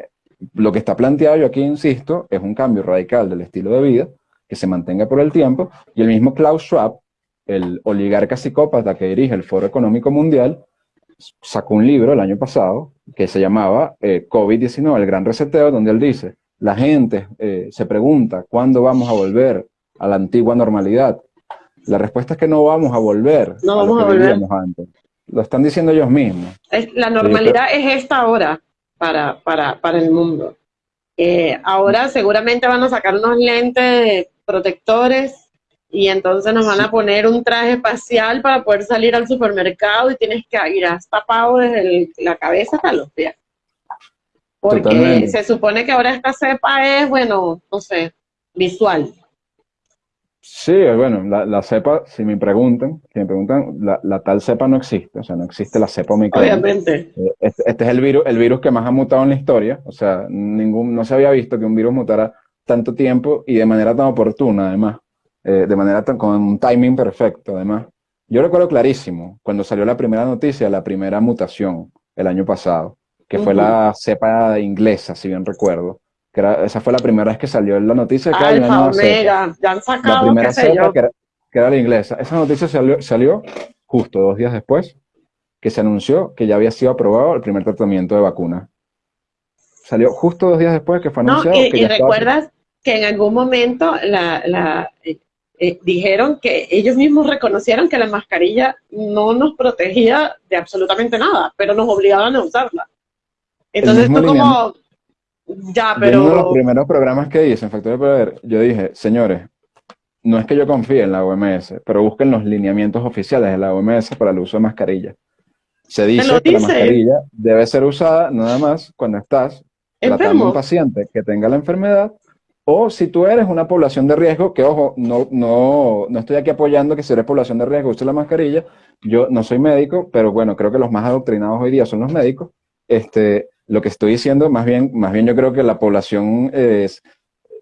lo que está planteado, yo aquí insisto, es un cambio radical del estilo de vida, que se mantenga por el tiempo, y el mismo Klaus Schwab, el oligarca psicópata que dirige el Foro Económico Mundial, sacó un libro el año pasado que se llamaba eh, COVID-19, el gran reseteo, donde él dice, la gente eh, se pregunta, ¿cuándo vamos a volver a la antigua normalidad? La respuesta es que no vamos a volver no vamos a volver. antes. Lo están diciendo ellos mismos. la normalidad es esta hora para, para, para el mundo. Eh, ahora seguramente van a sacar unos lentes protectores y entonces nos van a poner un traje espacial para poder salir al supermercado y tienes que ir tapado desde la cabeza hasta los pies. Porque se supone que ahora esta cepa es, bueno, no sé, visual. Sí, bueno, la, cepa, si me preguntan, si me preguntan, la, tal cepa no existe, o sea, no existe la cepa omicron. Obviamente. Eh, este, este, es el virus, el virus que más ha mutado en la historia, o sea, ningún, no se había visto que un virus mutara tanto tiempo y de manera tan oportuna, además, eh, de manera tan, con un timing perfecto, además. Yo recuerdo clarísimo cuando salió la primera noticia, la primera mutación el año pasado, que fue la cepa inglesa, si bien recuerdo. Que era, esa fue la primera vez que salió la noticia. Que Alfa, Omega, ya han sacado, La primera cepa, que era, que era, la inglesa. Esa noticia salió, salió justo dos días después que se anunció que ya había sido aprobado el primer tratamiento de vacuna. Salió justo dos días después que fue anunciado. y, y recuerdas que en algún momento la, eh, eh, dijeron que ellos mismos reconocieron que la mascarilla no nos protegía de absolutamente nada, pero nos obligaban a usarla. Entonces esto como, ya, pero... Uno de los primeros programas que hice en Factor de Poder, yo dije, señores, no es que yo confíe en la OMS, pero busquen los lineamientos oficiales de la OMS para el uso de mascarilla. Se dice que la mascarilla debe ser usada nada más cuando estás tratando a un paciente que tenga la enfermedad o si tú eres una población de riesgo, que ojo, no, no, no estoy aquí apoyando que si eres población de riesgo use la mascarilla, yo no soy médico, pero bueno, creo que los más adoctrinados hoy día son los médicos. Este, lo que estoy diciendo, más bien, más bien yo creo que la población es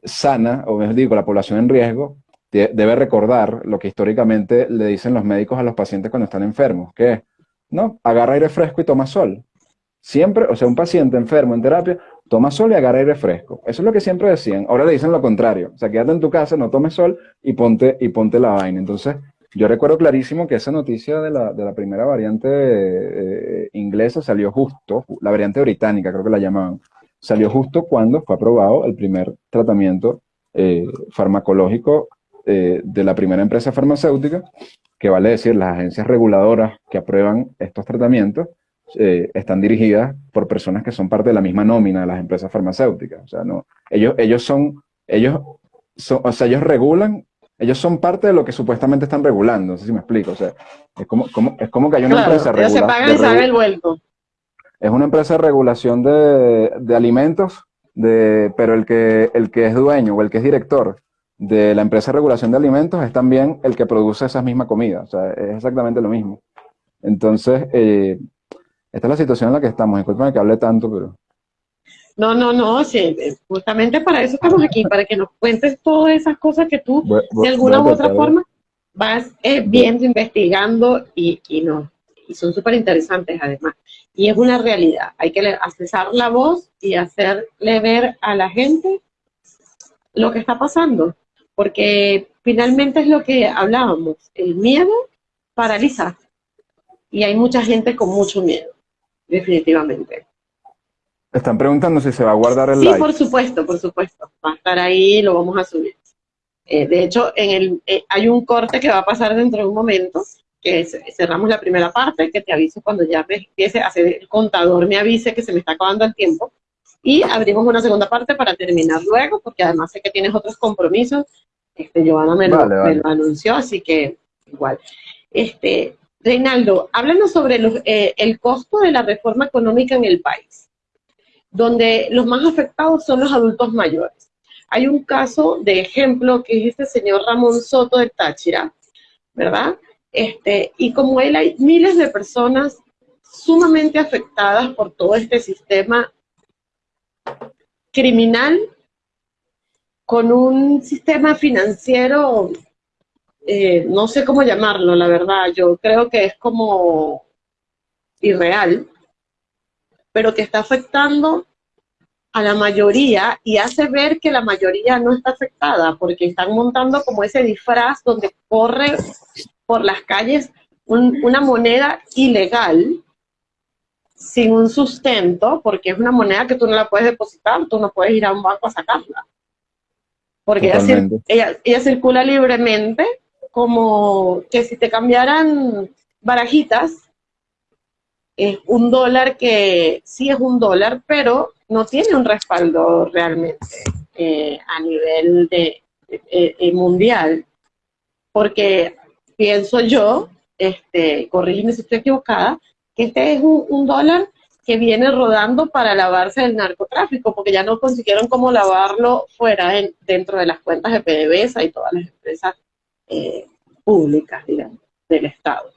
sana, o mejor digo, la población en riesgo, debe recordar lo que históricamente le dicen los médicos a los pacientes cuando están enfermos, que es, no, agarra aire fresco y toma sol. Siempre, o sea, un paciente enfermo en terapia, toma sol y agarra aire fresco. Eso es lo que siempre decían. Ahora le dicen lo contrario. O sea, quédate en tu casa, no tomes sol y ponte, y ponte la vaina. Entonces, yo recuerdo clarísimo que esa noticia de la, de la primera variante eh, inglesa salió justo, la variante británica creo que la llamaban, salió justo cuando fue aprobado el primer tratamiento eh, farmacológico eh, de la primera empresa farmacéutica, que vale decir, las agencias reguladoras que aprueban estos tratamientos eh, están dirigidas por personas que son parte de la misma nómina de las empresas farmacéuticas. O sea, no, ellos, ellos son, ellos son, o sea, ellos regulan, ellos son parte de lo que supuestamente están regulando, no sé si me explico. O sea, es como, como es como que hay una empresa regulada. se pagan y saben el vuelto. Es una empresa de regulación de, de alimentos, de, pero el que, el que es dueño o el que es director de la empresa de regulación de alimentos es también el que produce esa misma comida. O sea, es exactamente lo mismo. Entonces, eh, esta es la situación en la que estamos. Disculpen que hable tanto, pero... No, no, no, sí, justamente para eso estamos aquí, para que nos cuentes todas esas cosas que tú, de alguna u otra forma, vas eh, viendo, investigando y, y, no, y son súper interesantes además. Y es una realidad, hay que accesar la voz y hacerle ver a la gente lo que está pasando, porque finalmente es lo que hablábamos, el miedo paraliza y hay mucha gente con mucho miedo definitivamente. Están preguntando si se va a guardar el sí, por supuesto, por supuesto. Va a estar ahí, lo vamos a subir. Eh, de hecho, en el, eh, hay un corte que va a pasar dentro de un momento, que cerramos la primera parte, que te aviso cuando ya me empiece a hacer el contador, me avise que se me está acabando el tiempo. Y abrimos una segunda parte para terminar luego, porque además sé que tienes otros compromisos. Este, Giovanna me, lo, me lo anunció, así que igual. Este, Reinaldo, háblanos sobre eh, el costo de la reforma económica en el país, donde los más afectados son los adultos mayores. Hay un caso de ejemplo que es este señor Ramón Soto de Táchira, ¿verdad? Este, y como él hay miles de personas sumamente afectadas por todo este sistema criminal con un sistema financiero eh, no sé cómo llamarlo, la verdad, yo creo que es como irreal, pero que está afectando a la mayoría y hace ver que la mayoría no está afectada, porque están montando como ese disfraz donde corre por las calles una moneda ilegal, sin un sustento, porque es una moneda que tú no la puedes depositar, tú no puedes ir a un banco a sacarla. Porque ella, ella circula libremente como que si te cambiaran barajitas, es un dólar que sí es un dólar, pero no tiene un respaldo realmente eh, a nivel de, eh, eh, mundial. Porque pienso yo, este, corrígeme si estoy equivocada, que este es un, dólar que viene rodando para lavarse del narcotráfico, porque ya no consiguieron cómo lavarlo fuera dentro de las cuentas de PDVSA y todas las empresas eh, públicas, digamos, del Estado.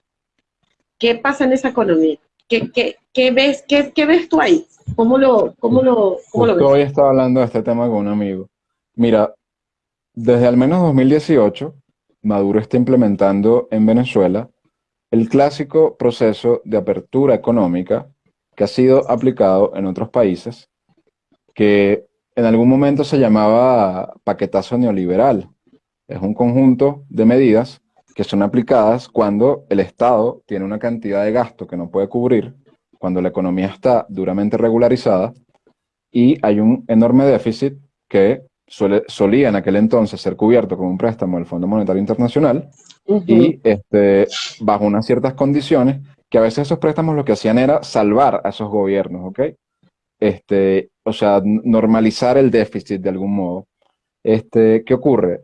¿Qué pasa en esa economía? ¿Qué, qué, qué ves, qué, qué, ves tú ahí? ¿Cómo lo, cómo lo, cómo lo ves? Hoy estaba hablando de este tema con un amigo. Mira, desde al menos 2018, Maduro está implementando en Venezuela el clásico proceso de apertura económica que ha sido aplicado en otros países, que en algún momento se llamaba paquetazo neoliberal, es un conjunto de medidas que son aplicadas cuando el Estado tiene una cantidad de gasto que no puede cubrir, cuando la economía está duramente regularizada y hay un enorme déficit que suele, solía en aquel entonces ser cubierto con un préstamo del Fondo Monetario Internacional y este, bajo unas ciertas condiciones que a veces esos préstamos lo que hacían era salvar a esos gobiernos, ¿ok? Este, o sea, normalizar el déficit de algún modo. Este, ¿Qué ocurre?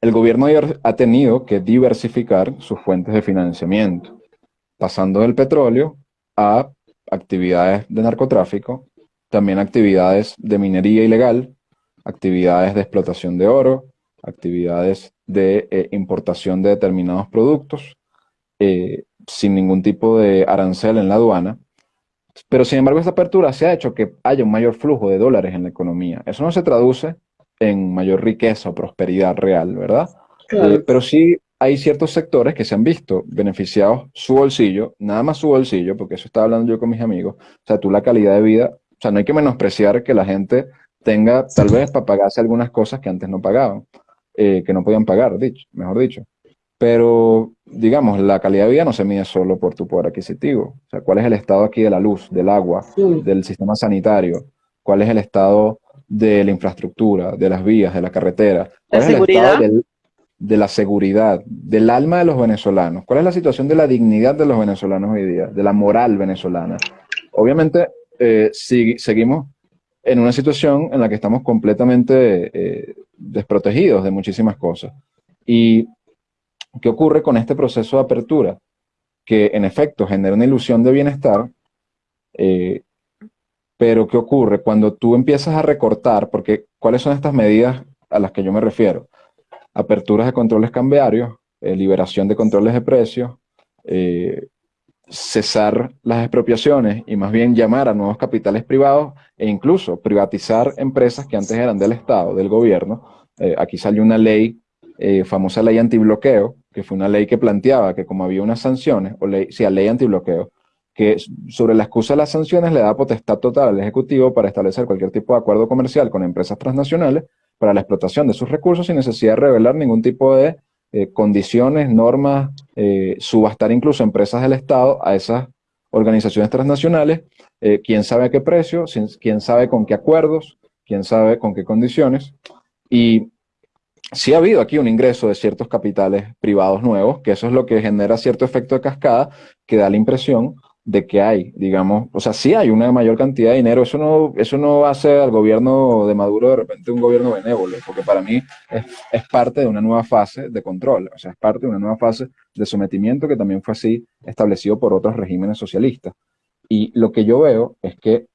El gobierno ha tenido que diversificar sus fuentes de financiamiento, pasando del petróleo a actividades de narcotráfico, también actividades de minería ilegal, actividades de explotación de oro, actividades de eh, importación de determinados productos, eh, sin ningún tipo de arancel en la aduana. Pero sin embargo, esta apertura se ha hecho que haya un mayor flujo de dólares en la economía. Eso no se traduce en mayor riqueza o prosperidad real, ¿verdad? Eh, pero sí hay ciertos sectores que se han visto beneficiados su bolsillo, nada más su bolsillo, porque eso estaba hablando yo con mis amigos, o sea, tú la calidad de vida, o sea, no hay que menospreciar que la gente tenga tal vez para pagarse algunas cosas que antes no pagaban, eh, que no podían pagar, dicho, mejor dicho. Pero, digamos, la calidad de vida no se mide solo por tu poder adquisitivo. O sea, ¿cuál es el estado aquí de la luz, del agua, del sistema sanitario? ¿Cuál es el estado de la infraestructura, de las vías, de la carretera? ¿Cuál es el estado de la seguridad, del alma de los venezolanos? ¿Cuál es la situación de la dignidad de los venezolanos hoy día, de la moral venezolana? Obviamente, eh, si, seguimos en una situación en la que estamos completamente eh, desprotegidos de muchísimas cosas. ¿Y qué ocurre con este proceso de apertura? Que en efecto genera una ilusión de bienestar, eh, pero ¿qué ocurre cuando tú empiezas a recortar? Porque ¿cuáles son estas medidas a las que yo me refiero? Aperturas de controles cambiarios, eh, liberación de controles de precios, cesar las expropiaciones y más bien llamar a nuevos capitales privados e incluso privatizar empresas que antes eran del Estado, del gobierno. Eh, aquí salió una ley, eh, famosa ley antibloqueo, que fue una ley que planteaba que como había unas sanciones, o ley, sí, ley antibloqueo, que sobre la excusa de las sanciones le da potestad total al Ejecutivo para establecer cualquier tipo de acuerdo comercial con empresas transnacionales para la explotación de sus recursos sin necesidad de revelar ningún tipo de eh, condiciones, normas, eh, subastar incluso empresas del Estado a esas organizaciones transnacionales, eh, quién sabe a qué precio, quién sabe con qué acuerdos, quién sabe con qué condiciones. Y sí ha habido aquí un ingreso de ciertos capitales privados nuevos, que eso es lo que genera cierto efecto de cascada, que da la impresión de que hay, digamos, o sea, sí hay una mayor cantidad de dinero, eso no, eso no hace al gobierno de Maduro de repente un gobierno benévolo, porque para mí es, es, parte de una nueva fase de control, o sea, es parte de una nueva fase de sometimiento que también fue así establecido por otros regímenes socialistas. Y lo que yo veo es que,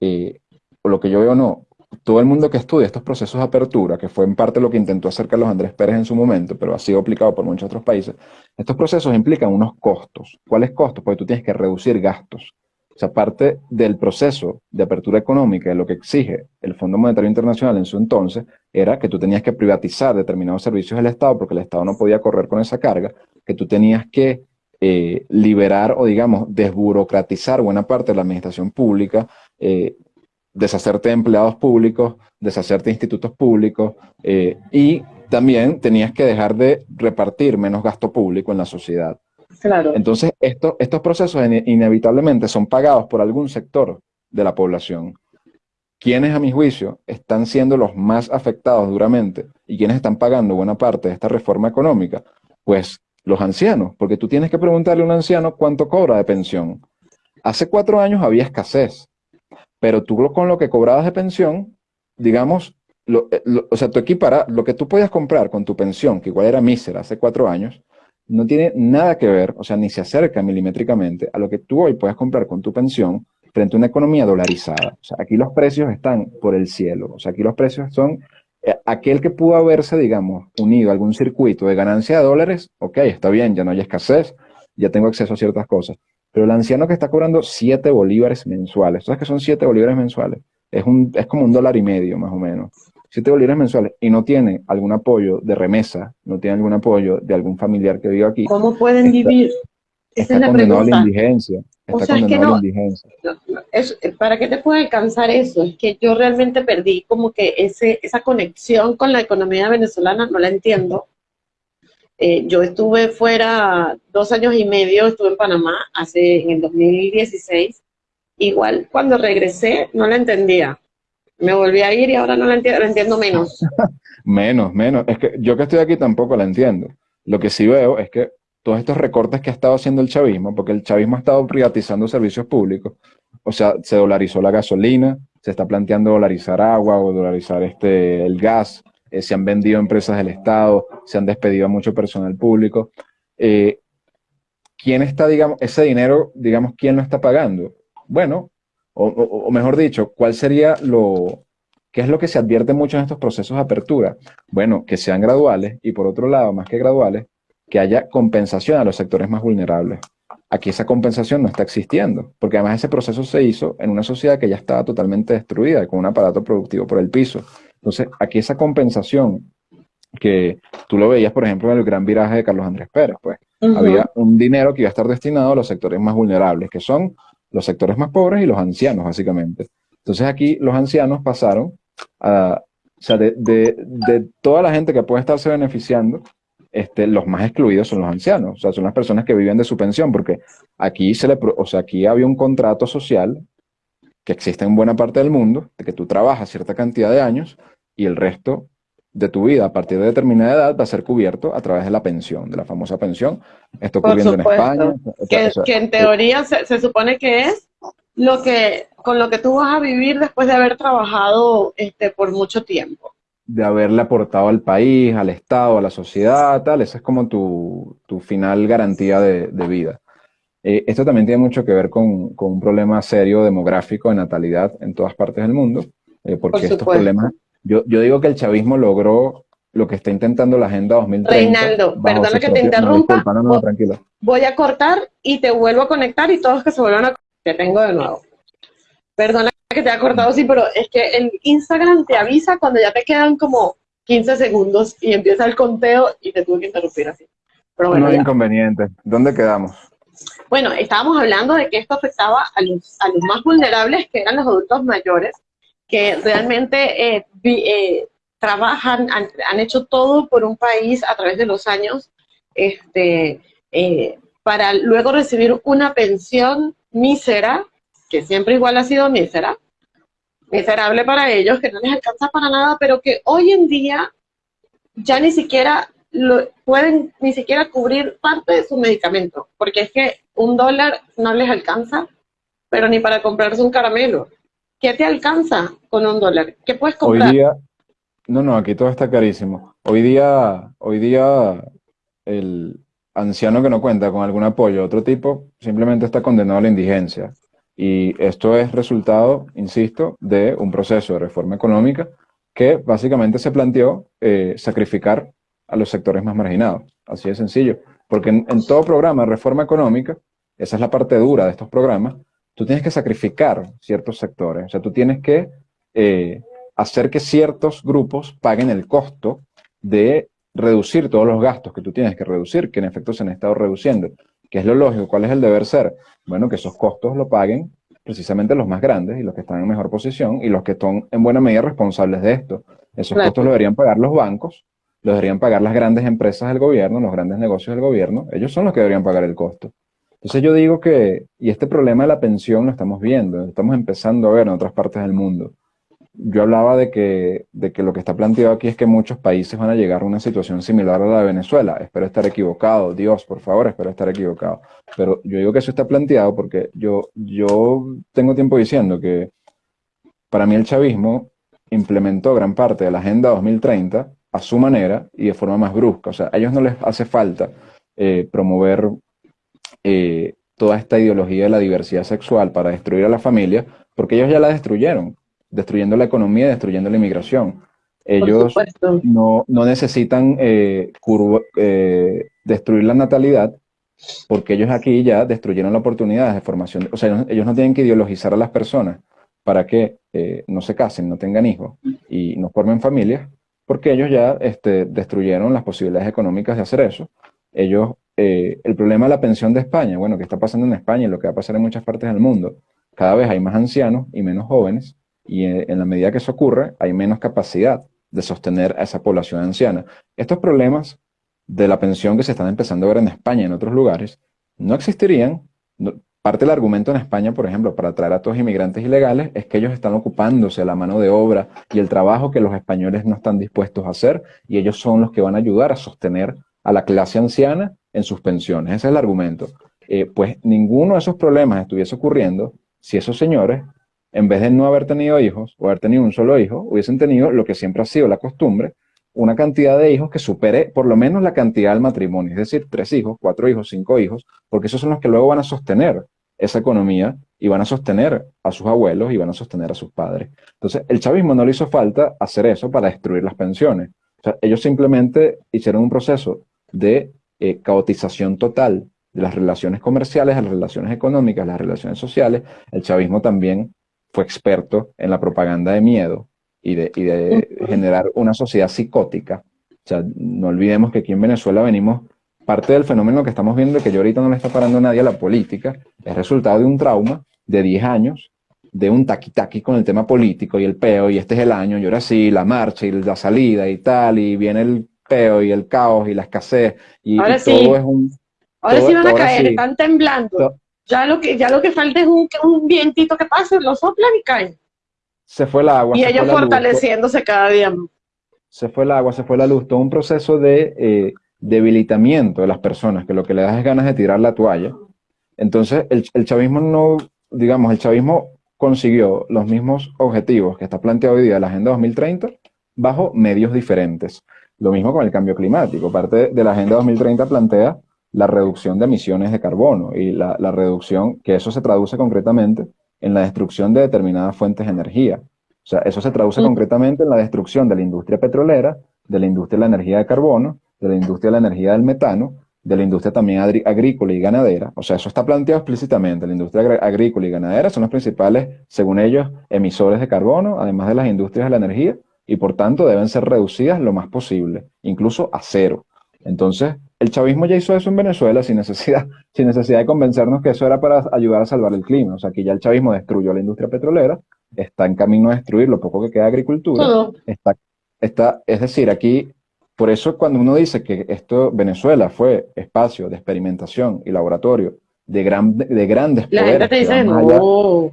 eh, o lo que yo veo no, todo el mundo que estudia estos procesos de apertura, que fue en parte lo que intentó hacer Carlos Andrés Pérez en su momento, pero ha sido aplicado por muchos otros países, estos procesos implican unos costos. ¿Cuáles costos? Porque tú tienes que reducir gastos. O sea, parte del proceso de apertura económica, de lo que exige el Fondo Monetario Internacional en su entonces, era que tú tenías que privatizar determinados servicios del Estado porque el Estado no podía correr con esa carga, que tú tenías que eh, liberar o, digamos, desburocratizar buena parte de la administración pública, eh, deshacerte de empleados públicos, deshacerte de institutos públicos eh, y también tenías que dejar de repartir menos gasto público en la sociedad. Claro. Entonces, estos procesos inevitablemente son pagados por algún sector de la población. ¿Quiénes, a mi juicio, están siendo los más afectados duramente y quienes están pagando buena parte de esta reforma económica? Pues los ancianos, porque tú tienes que preguntarle a un anciano cuánto cobra de pensión. Hace cuatro años había escasez, pero tú con lo que cobrabas de pensión, digamos, eh, o sea, tú equipara, lo que tú podías comprar con tu pensión, que igual era mísera hace cuatro años, no tiene nada que ver, o sea, ni se acerca milimétricamente a lo que tú hoy puedes comprar con tu pensión frente a una economía dolarizada. O sea, aquí los precios están por el cielo. O sea, aquí los precios son eh, aquel que pudo haberse, digamos, unido a algún circuito de ganancia de dólares, ok, está bien, ya no hay escasez, ya tengo acceso a ciertas cosas. Pero el anciano que está cobrando 7 bolívares mensuales, ¿sabes qué son 7 bolívares mensuales? Es, un, es como un dólar y medio, más o menos. 7 bolívares mensuales y no tiene algún apoyo de remesa, no tiene algún apoyo de algún familiar que viva aquí. ¿Cómo pueden vivir? Esa es la pregunta. A la indigencia. Está o sea, es que no. Es, ¿Para qué te puede alcanzar eso? Es que yo realmente perdí como que ese, esa conexión con la economía venezolana, no la entiendo. Eh, yo estuve fuera dos años y medio, estuve en Panamá hace en el 2016. Igual cuando regresé no la entendía. Me volví a ir y ahora no la entiendo, la entiendo menos. menos, menos. Es que yo que estoy aquí tampoco la entiendo. Lo que sí veo es que todos estos recortes que ha estado haciendo el chavismo, porque el chavismo ha estado privatizando servicios públicos, o sea, se dolarizó la gasolina, se está planteando dolarizar agua o dolarizar este, el gas, eh, se han vendido empresas del Estado, se han despedido a mucho personal público. Eh, ¿Quién está, digamos, ese dinero, digamos, quién lo está pagando? Bueno, o, mejor dicho, ¿cuál sería lo, qué es lo que se advierte mucho en estos procesos de apertura? Bueno, que sean graduales y por otro lado, más que graduales, que haya compensación a los sectores más vulnerables. Aquí esa compensación no está existiendo, porque además ese proceso se hizo en una sociedad que ya estaba totalmente destruida, con un aparato productivo por el piso. Entonces, aquí esa compensación que tú lo veías, por ejemplo, en el gran viraje de Carlos Andrés Pérez, pues había un dinero que iba a estar destinado a los sectores más vulnerables, que son los sectores más pobres y los ancianos, básicamente. Entonces aquí los ancianos pasaron a, o sea, de, de, toda la gente que puede estarse beneficiando, este, los más excluidos son los ancianos, o sea, son las personas que viven de su pensión, porque aquí se le, o sea, aquí había un contrato social que existe en buena parte del mundo, de que tú trabajas cierta cantidad de años y el resto de tu vida a partir de determinada edad va a ser cubierto a través de la pensión, de la famosa pensión. Esto ocurriendo en España. Que, que en teoría se, se, supone que es lo que con lo que tú vas a vivir después de haber trabajado este, por mucho tiempo. De haberle aportado al país, al Estado, a la sociedad, tal. Esa es como tu, tu final garantía de, de vida. Eh, esto también tiene mucho que ver con, con, un problema serio demográfico de natalidad en todas partes del mundo, eh, porque estos problemas yo, yo digo que el chavismo logró lo que está intentando la Agenda 2030. Reinaldo, perdona que te interrumpa. Voy a cortar y te vuelvo a conectar y todos que se vuelvan a te tengo de nuevo. Perdona que te haya cortado, sí, pero es que el Instagram te avisa cuando ya te quedan como 15 segundos y empieza el conteo y te tuve que interrumpir así. Pero bueno, no hay inconveniente. ¿Dónde quedamos? Bueno, estábamos hablando de que esto afectaba a los, a los más vulnerables, que eran los adultos mayores, que realmente eh, eh, trabajan, han, hecho todo por un país a través de los años, este, eh, para luego recibir una pensión mísera, que siempre igual ha sido mísera, miserable para ellos, que no les alcanza para nada, pero que hoy en día ya ni siquiera lo, pueden ni siquiera cubrir parte de su medicamento, porque es que un dólar no les alcanza, pero ni para comprarse un caramelo. ¿Qué te alcanza con un dólar? ¿Qué puedes comprar? Hoy día, no, no, aquí todo está carísimo. Hoy día, hoy día el anciano que no cuenta con algún apoyo de otro tipo simplemente está condenado a la indigencia. Y esto es resultado, insisto, de un proceso de reforma económica que básicamente se planteó eh, sacrificar a los sectores más marginados. Así de sencillo. Porque en, en, todo programa de reforma económica, esa es la parte dura de estos programas, tú tienes que sacrificar ciertos sectores, o sea, tú tienes que eh, hacer que ciertos grupos paguen el costo de reducir todos los gastos que tú tienes que reducir, que en efecto se han estado reduciendo. ¿Qué es lo lógico? ¿Cuál es el deber ser? Bueno, que esos costos lo paguen precisamente los más grandes y los que están en mejor posición y los que son en buena medida responsables de esto. Esos costos lo deberían pagar los bancos, lo deberían pagar las grandes empresas del gobierno, los grandes negocios del gobierno, ellos son los que deberían pagar el costo. Entonces yo digo que, y este problema de la pensión lo estamos viendo, lo estamos empezando a ver en otras partes del mundo. Yo hablaba de que, de que lo que está planteado aquí es que muchos países van a llegar a una situación similar a la de Venezuela. Espero estar equivocado, Dios, por favor, espero estar equivocado. Pero yo digo que eso está planteado porque yo, yo tengo tiempo diciendo que para mí el chavismo implementó gran parte de la Agenda 2030 a su manera y de forma más brusca. O sea, a ellos no les hace falta eh, promover eh, toda esta ideología de la diversidad sexual para destruir a la familia, porque ellos ya la destruyeron, destruyendo la economía, destruyendo la inmigración. Ellos no, no, necesitan eh, eh, destruir la natalidad, porque ellos aquí ya destruyeron la oportunidad de formación. O sea, ellos no tienen que ideologizar a las personas para que no se casen, no tengan hijos y no formen familias, porque ellos ya este, destruyeron las posibilidades económicas de hacer eso. Ellos eh, el problema de la pensión de España, bueno, que está pasando en España y lo que va a pasar en muchas partes del mundo, cada vez hay más ancianos y menos jóvenes, y en, en la medida que eso ocurre, hay menos capacidad de sostener a esa población anciana. Estos problemas de la pensión que se están empezando a ver en España y en otros lugares, no existirían. parte del argumento en España, por ejemplo, para atraer a todos inmigrantes ilegales, es que ellos están ocupándose la mano de obra y el trabajo que los españoles no están dispuestos a hacer, y ellos son los que van a ayudar a sostener a la clase anciana en sus pensiones. Ese es el argumento. Eh, pues ninguno de esos problemas estuviese ocurriendo si esos señores, en vez de no haber tenido hijos o haber tenido un solo hijo, hubiesen tenido lo que siempre ha sido la costumbre, una cantidad de hijos que supere por lo menos la cantidad del matrimonio, es decir, tres hijos, cuatro hijos, cinco hijos, porque esos son los que luego van a sostener esa economía y van a sostener a sus abuelos y van a sostener a sus padres. Entonces, el chavismo no le hizo falta hacer eso para destruir las pensiones. Ellos simplemente hicieron un proceso de eh, caotización total de las relaciones comerciales, las relaciones económicas, las relaciones sociales. El chavismo también fue experto en la propaganda de miedo y de, y de generar una sociedad psicótica. O sea, no olvidemos que aquí en Venezuela venimos, parte del fenómeno que estamos viendo, que yo ahorita no le está parando a nadie a la política, es resultado de un trauma de 10 años, de un taqui-taqui con el tema político y el peo, y este es el año, y ahora sí, la marcha y la salida y tal, y viene el peo y el caos y la escasez y, ahora todo es un... Ahora sí van a caer, están temblando. Ya lo que, ya lo que falta es un, un vientito que pase, lo soplan y caen. Se fue el agua. Y ellos fortaleciéndose cada día. Se fue el agua, se fue la luz, todo un proceso de eh, debilitamiento de las personas, que lo que le das es ganas de tirar la toalla. Entonces, el, el chavismo no, digamos, el chavismo consiguió los mismos objetivos que está planteado hoy día la Agenda 2030 bajo medios diferentes. Lo mismo con el cambio climático. Parte de la Agenda 2030 plantea la reducción de emisiones de carbono y la, reducción, que eso se traduce concretamente en la destrucción de determinadas fuentes de energía. O sea, eso se traduce mm. concretamente en la destrucción de la industria petrolera, de la industria de la energía de carbono, de la industria de la energía del metano, de la industria también agrícola y ganadera. O sea, eso está planteado explícitamente. La industria agrícola y ganadera son los principales, según ellos, emisores de carbono, además de las industrias de la energía, y por tanto deben ser reducidas lo más posible, incluso a cero. Entonces, el chavismo ya hizo eso en Venezuela sin necesidad, sin necesidad de convencernos que eso era para ayudar a salvar el clima. O sea, que ya el chavismo destruyó la industria petrolera, está en camino a destruir lo poco que queda de agricultura. Está, está, es decir, aquí, por eso cuando uno dice que esto, Venezuela fue espacio de experimentación y laboratorio de, gran, de, grandes la poderes. Gente te dice, no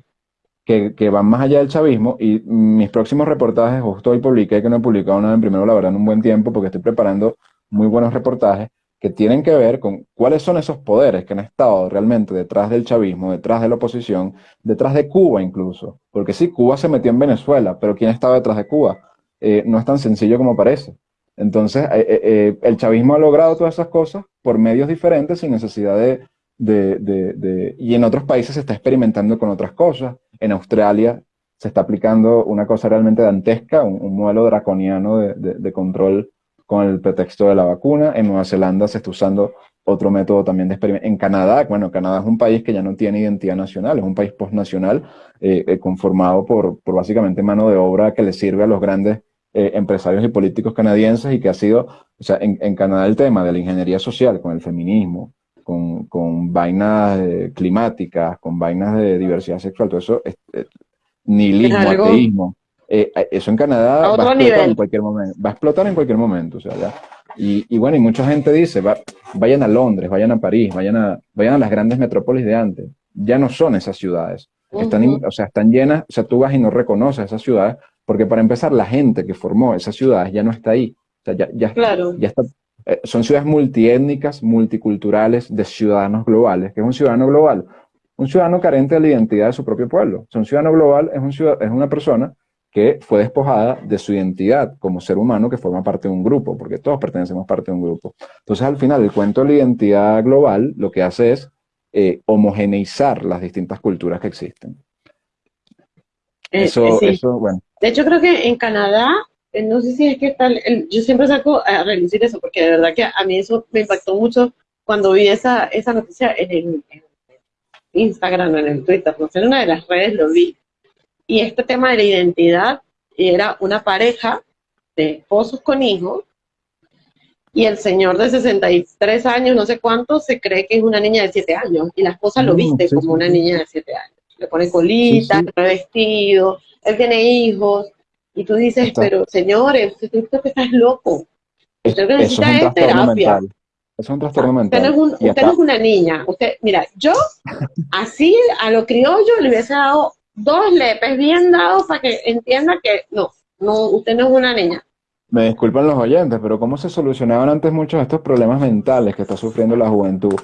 que, van más allá del chavismo y mis próximos reportajes, justo hoy publiqué que no he publicado nada en primero, la verdad, en un buen tiempo, porque estoy preparando muy buenos reportajes que tienen que ver con cuáles son esos poderes que han estado realmente detrás del chavismo, detrás de la oposición, detrás de Cuba incluso. Porque sí, Cuba se metió en Venezuela, pero ¿quién estaba detrás de Cuba? Eh, no es tan sencillo como parece. Entonces, eh, eh, el chavismo ha logrado todas esas cosas por medios diferentes, sin necesidad de, de, Y en otros países se está experimentando con otras cosas en Australia se está aplicando una cosa realmente dantesca, un, modelo draconiano de, control con el pretexto de la vacuna. En Nueva Zelanda se está usando otro método también de experimento. En Canadá, bueno, Canadá es un país que ya no tiene identidad nacional, es un país postnacional eh, eh, conformado por, básicamente mano de obra que le sirve a los grandes eh, empresarios y políticos canadienses y que ha sido, o sea, en, en Canadá el tema de la ingeniería social con el feminismo, con, vainas eh, climáticas, con vainas de diversidad sexual, todo eso, es, nihilismo, ateísmo. Eh, eh, eso en Canadá va a explotar en cualquier momento. Va a explotar en cualquier momento, o sea, ya. Y, bueno, y mucha gente dice, vayan a Londres, vayan a París, vayan a, vayan a las grandes metrópolis de antes. Ya no son esas ciudades. Están, o sea, están llenas, o sea, tú vas y no reconoces esas ciudades, porque para empezar, la gente que formó esas ciudades ya no está ahí. O sea, ya, ya, ya está eh, son ciudades multiétnicas, multiculturales, de ciudadanos globales. ¿Qué es un ciudadano global? Un ciudadano carente de la identidad de su propio pueblo. un ciudadano global es, un es una persona que fue despojada de su identidad como ser humano que forma parte de un grupo, porque todos pertenecemos parte de un grupo. Entonces, al final, el cuento de la identidad global lo que hace es eh, homogeneizar las distintas culturas que existen. Eh, eso, eso, bueno. De hecho, creo que en Canadá eh, no sé si es que tal, yo siempre saco a relucir eso, porque de verdad que a mí eso me impactó mucho cuando vi esa, esa noticia en el Instagram o en el Twitter, no sé, en una de las redes lo vi. Y este tema de la identidad era una pareja de esposos con hijos, y el señor de 63 años, no sé cuánto, se cree que es una niña de 7 años, y la esposa lo viste como una niña de 7 años. Le pone colita, vestido, él tiene hijos, y tú dices, pero señores, usted que estás loco. Usted necesita es, terapia. Es un trastorno mental. Usted, no es, usted no es, una niña. Usted, mira, yo así a lo criollo le hubiese dado dos lepes bien dados para que entienda que no, no, usted no es una niña. Me disculpan los oyentes, pero ¿cómo se solucionaban antes muchos de estos problemas mentales que está sufriendo la juventud?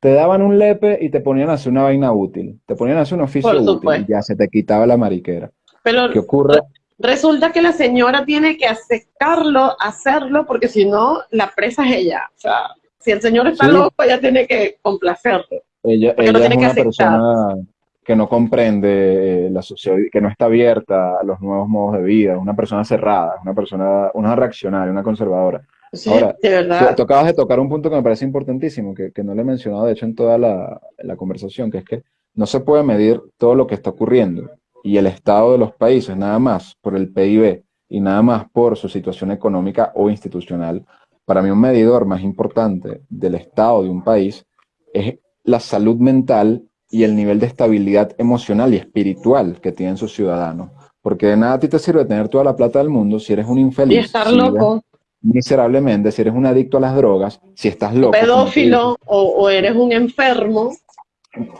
Te daban un lepe y te ponían a hacer una vaina útil. Te ponían a hacer un oficio útil y ya se te quitaba la mariquera. Pero, ¿Qué ocurre? Resulta que la señora tiene que aceptarlo, hacerlo, porque si no, la presa es ella. O sea, si el señor está loco, ella tiene que complacerlo. Ella, ella es una persona que no comprende eh, la sociedad, que no está abierta a los nuevos modos de vida, una persona cerrada, una persona, una reaccionaria, una conservadora. Sí, Ahora, de verdad. Tú, acabas de tocar un punto que me parece importantísimo, que, que no le he mencionado, de hecho, en toda la, la conversación, que es que no se puede medir todo lo que está ocurriendo y el estado de los países, nada más por el PIB y nada más por su situación económica o institucional, para mí un medidor más importante del estado de un país es la salud mental y el nivel de estabilidad emocional y espiritual que tienen sus ciudadanos. Porque de nada a ti te sirve tener toda la plata del mundo si eres un infeliz. Y estar loco. Miserablemente, si eres un adicto a las drogas, si estás loco. Pedófilo o, o eres un enfermo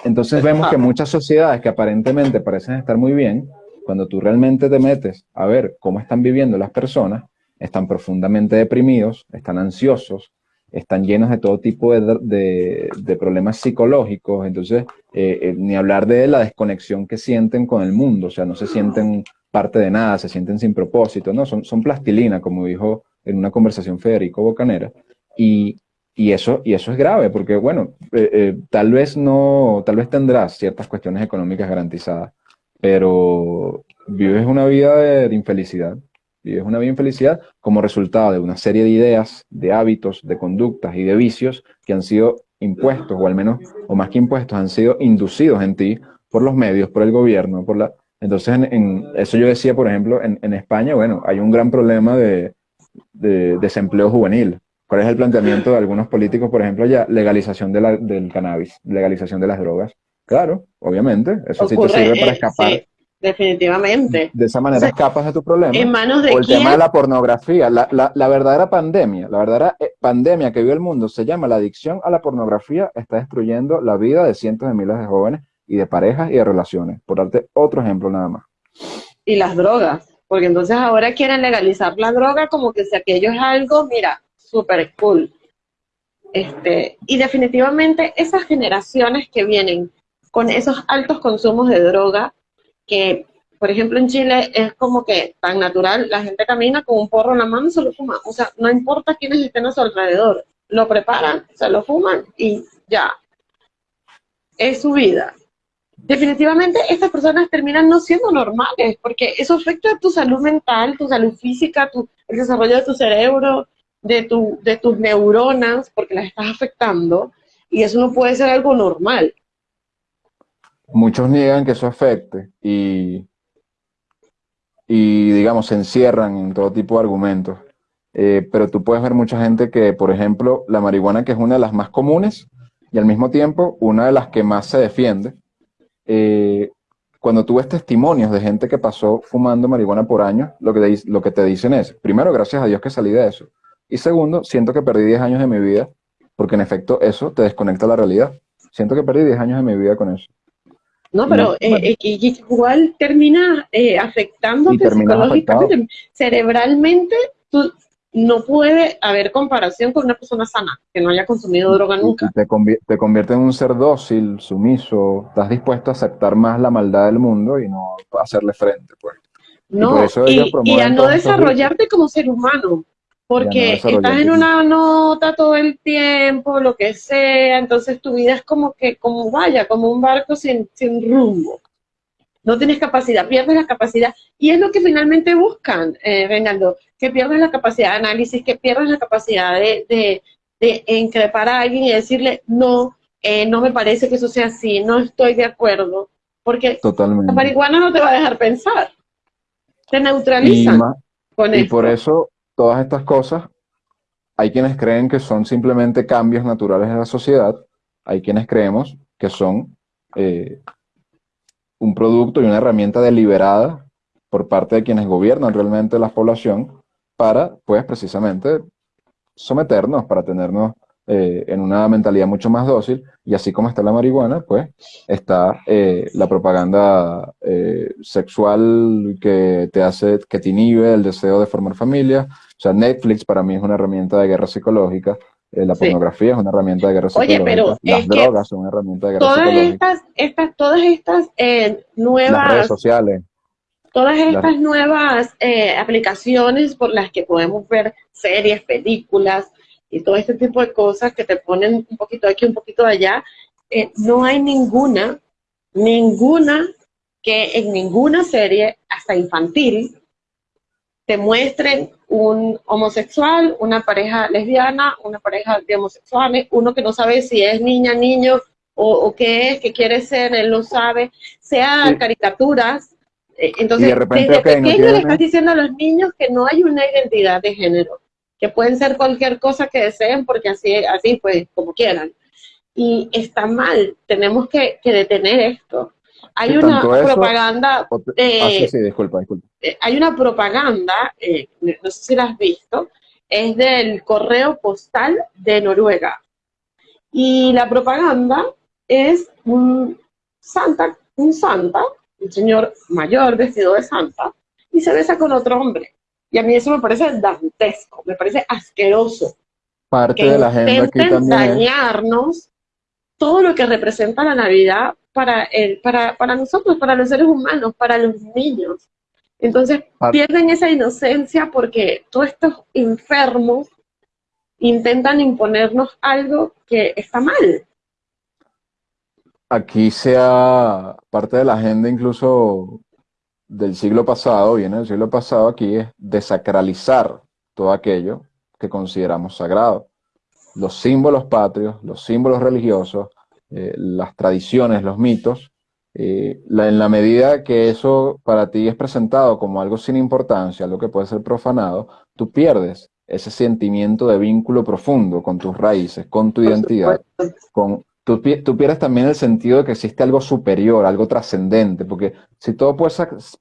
Entonces vemos que muchas sociedades que aparentemente parecen estar muy bien, cuando tú realmente te metes a ver cómo están viviendo las personas, están profundamente deprimidos, están ansiosos, están llenos de todo tipo de, problemas psicológicos, entonces eh, eh, ni hablar de la desconexión que sienten con el mundo, o sea, no se sienten parte de nada, se sienten sin propósito, ¿no? Son, son plastilina, como dijo en una conversación Federico Bocanera, y, eso, y eso es grave, porque bueno, eh, tal vez no, tal vez tendrás ciertas cuestiones económicas garantizadas, pero vives una vida de infelicidad, y es una vida infelicidad como resultado de una serie de ideas, de hábitos, de conductas y de vicios que han sido impuestos, o al menos, o más que impuestos, han sido inducidos en ti por los medios, por el gobierno, por la... Entonces, en, eso yo decía, por ejemplo, en, España, bueno, hay un gran problema de, desempleo juvenil. ¿Cuál es el planteamiento de algunos políticos, por ejemplo, ya legalización del cannabis, legalización de las drogas? Claro, obviamente, eso sí te sirve para escapar definitivamente. De esa manera escapas de tu problema. ¿En manos de O el tema de la pornografía. La, la, verdadera pandemia, la verdadera eh, pandemia que vive el mundo se llama la adicción a la pornografía, está destruyendo la vida de cientos de miles de jóvenes y de parejas y de relaciones. Por darte otro ejemplo nada más. Y las drogas, porque entonces ahora quieren legalizar la droga como que si aquello es algo, mira, súper cool. Este, y definitivamente esas generaciones que vienen con esos altos consumos de droga, que, por ejemplo, en Chile es como que tan natural, la gente camina con un porro en la mano y se lo fuma. O sea, no importa quiénes estén a su alrededor, lo preparan, se lo fuman y ya. Es su vida. Definitivamente estas personas terminan no siendo normales, porque eso afecta a tu salud mental, tu salud física, tu, el desarrollo de tu cerebro, de, tu, de tus neuronas, porque las estás afectando, y eso no puede ser algo normal muchos niegan que eso afecte y, y digamos, se encierran en todo tipo de argumentos. Eh, pero tú puedes ver mucha gente que, por ejemplo, la marihuana, que es una de las más comunes y al mismo tiempo una de las que más se defiende, eh, cuando tú ves testimonios de gente que pasó fumando marihuana por años, lo que, lo que te dicen es, primero, gracias a Dios que salí de eso. Y segundo, siento que perdí 10 años de mi vida, porque en efecto eso te desconecta la realidad. Siento que perdí 10 años de mi vida con eso. No, pero eh, eh, igual termina eh, afectándote psicológicamente, cerebralmente, tú, no puede haber comparación con una persona sana que no haya consumido droga nunca. Te, te convierte en un ser dócil, sumiso, estás dispuesto a aceptar más la maldad del mundo y no hacerle frente, pues. No, y a no desarrollarte como ser humano. Porque estás en una nota todo el tiempo, lo que sea, entonces tu vida es como que, como vaya, como un barco sin, sin rumbo. No tienes capacidad, pierdes la capacidad. Y es lo que finalmente buscan, eh, Reinaldo, que pierdes la capacidad de análisis, que pierdes la capacidad de, de, de increpar a alguien y decirle, no, eh, no me parece que eso sea así, no estoy de acuerdo. Porque la marihuana no te va a dejar pensar. Te neutralizan. con y por eso todas estas cosas, hay quienes creen que son simplemente cambios naturales en la sociedad, hay quienes creemos que son eh, un producto y una herramienta deliberada por parte de quienes gobiernan realmente la población para, pues, precisamente someternos, para tenernos eh, en una mentalidad mucho más dócil, y así como está la marihuana, pues está eh, la propaganda eh, sexual que te hace, que te inhibe el deseo de formar familia. O sea, Netflix para mí es una herramienta de guerra psicológica, la pornografía es una herramienta de guerra psicológica, Oye, pero las drogas son una herramienta de guerra todas psicológica. Estas, estas, todas estas nuevas... Las redes sociales. Todas estas nuevas aplicaciones por las que podemos ver series, películas, y todo este tipo de cosas que te ponen un poquito aquí, un poquito de allá, eh, no hay ninguna, ninguna que en ninguna serie, hasta infantil, te muestren un homosexual, una pareja lesbiana, una pareja de homosexuales, uno que no sabe si es niña, niño o, qué es, qué quiere ser, él no sabe, sean caricaturas. Eh, entonces, de desde pequeño le estás diciendo a los niños que no hay una identidad de género que pueden ser cualquier cosa que deseen, porque así, así pues, como quieran. Y está mal, tenemos que, detener esto. Hay una propaganda... Eh, sí, disculpa, disculpa. Hay una propaganda, eh, no sé si la has visto, es del correo postal de Noruega. Y la propaganda es un santa, un santa, un señor mayor vestido de santa, y se besa con otro hombre. Y a mí eso me parece dantesco, me parece asqueroso. Parte de la agenda aquí también dañarnos todo lo que representa la Navidad para, el, para, para nosotros, para los seres humanos, para los niños. Entonces pierden esa inocencia porque todos estos enfermos intentan imponernos algo que está mal. Aquí sea parte de la agenda incluso del siglo pasado, viene del siglo pasado, aquí es desacralizar todo aquello que consideramos sagrado. Los símbolos patrios, los símbolos religiosos, eh, las tradiciones, los mitos, eh, en la medida que eso para ti es presentado como algo sin importancia, algo que puede ser profanado, tú pierdes ese sentimiento de vínculo profundo con tus raíces, con tu identidad, con, tú, pierdes también el sentido de que existe algo superior, algo trascendente, porque si todo, puede,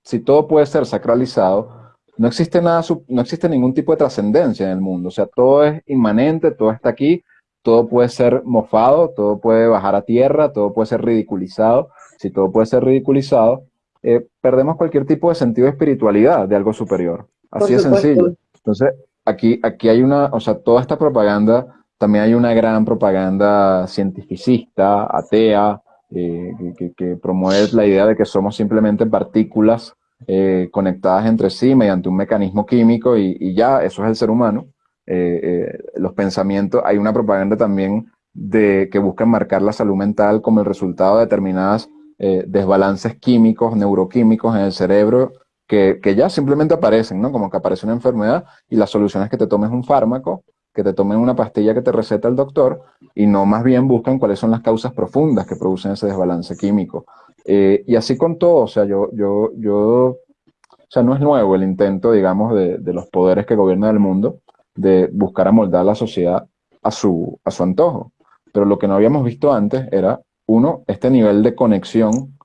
si todo puede ser sacralizado, no existe, nada, no existe ningún tipo de trascendencia en el mundo, o sea, todo es inmanente, todo está aquí, todo puede ser mofado, todo puede bajar a tierra, todo puede ser ridiculizado, si todo puede ser ridiculizado, eh, perdemos cualquier tipo de sentido de espiritualidad de algo superior. Así de sencillo. Entonces, aquí, aquí hay una, o sea, toda esta propaganda, también hay una gran propaganda cientificista, atea, eh, que, promueve la idea de que somos simplemente partículas eh, conectadas entre sí mediante un mecanismo químico y, ya, eso es el ser humano. Los pensamientos, hay una propaganda también de que busca marcar la salud mental como el resultado de determinadas eh, desbalances químicos, neuroquímicos en el cerebro que, ya simplemente aparecen, ¿no? Como que aparece una enfermedad y la solución es que te tomes un fármaco, que te tomen una pastilla que te receta el doctor y no más bien buscan cuáles son las causas profundas que producen ese desbalance químico. Eh, y así con todo, o sea, yo, yo, yo, o sea, no es nuevo el intento, digamos, de, de los poderes que gobiernan el mundo de buscar amoldar la sociedad a su, a su antojo. Pero lo que no habíamos visto antes era uno, este nivel de conexión,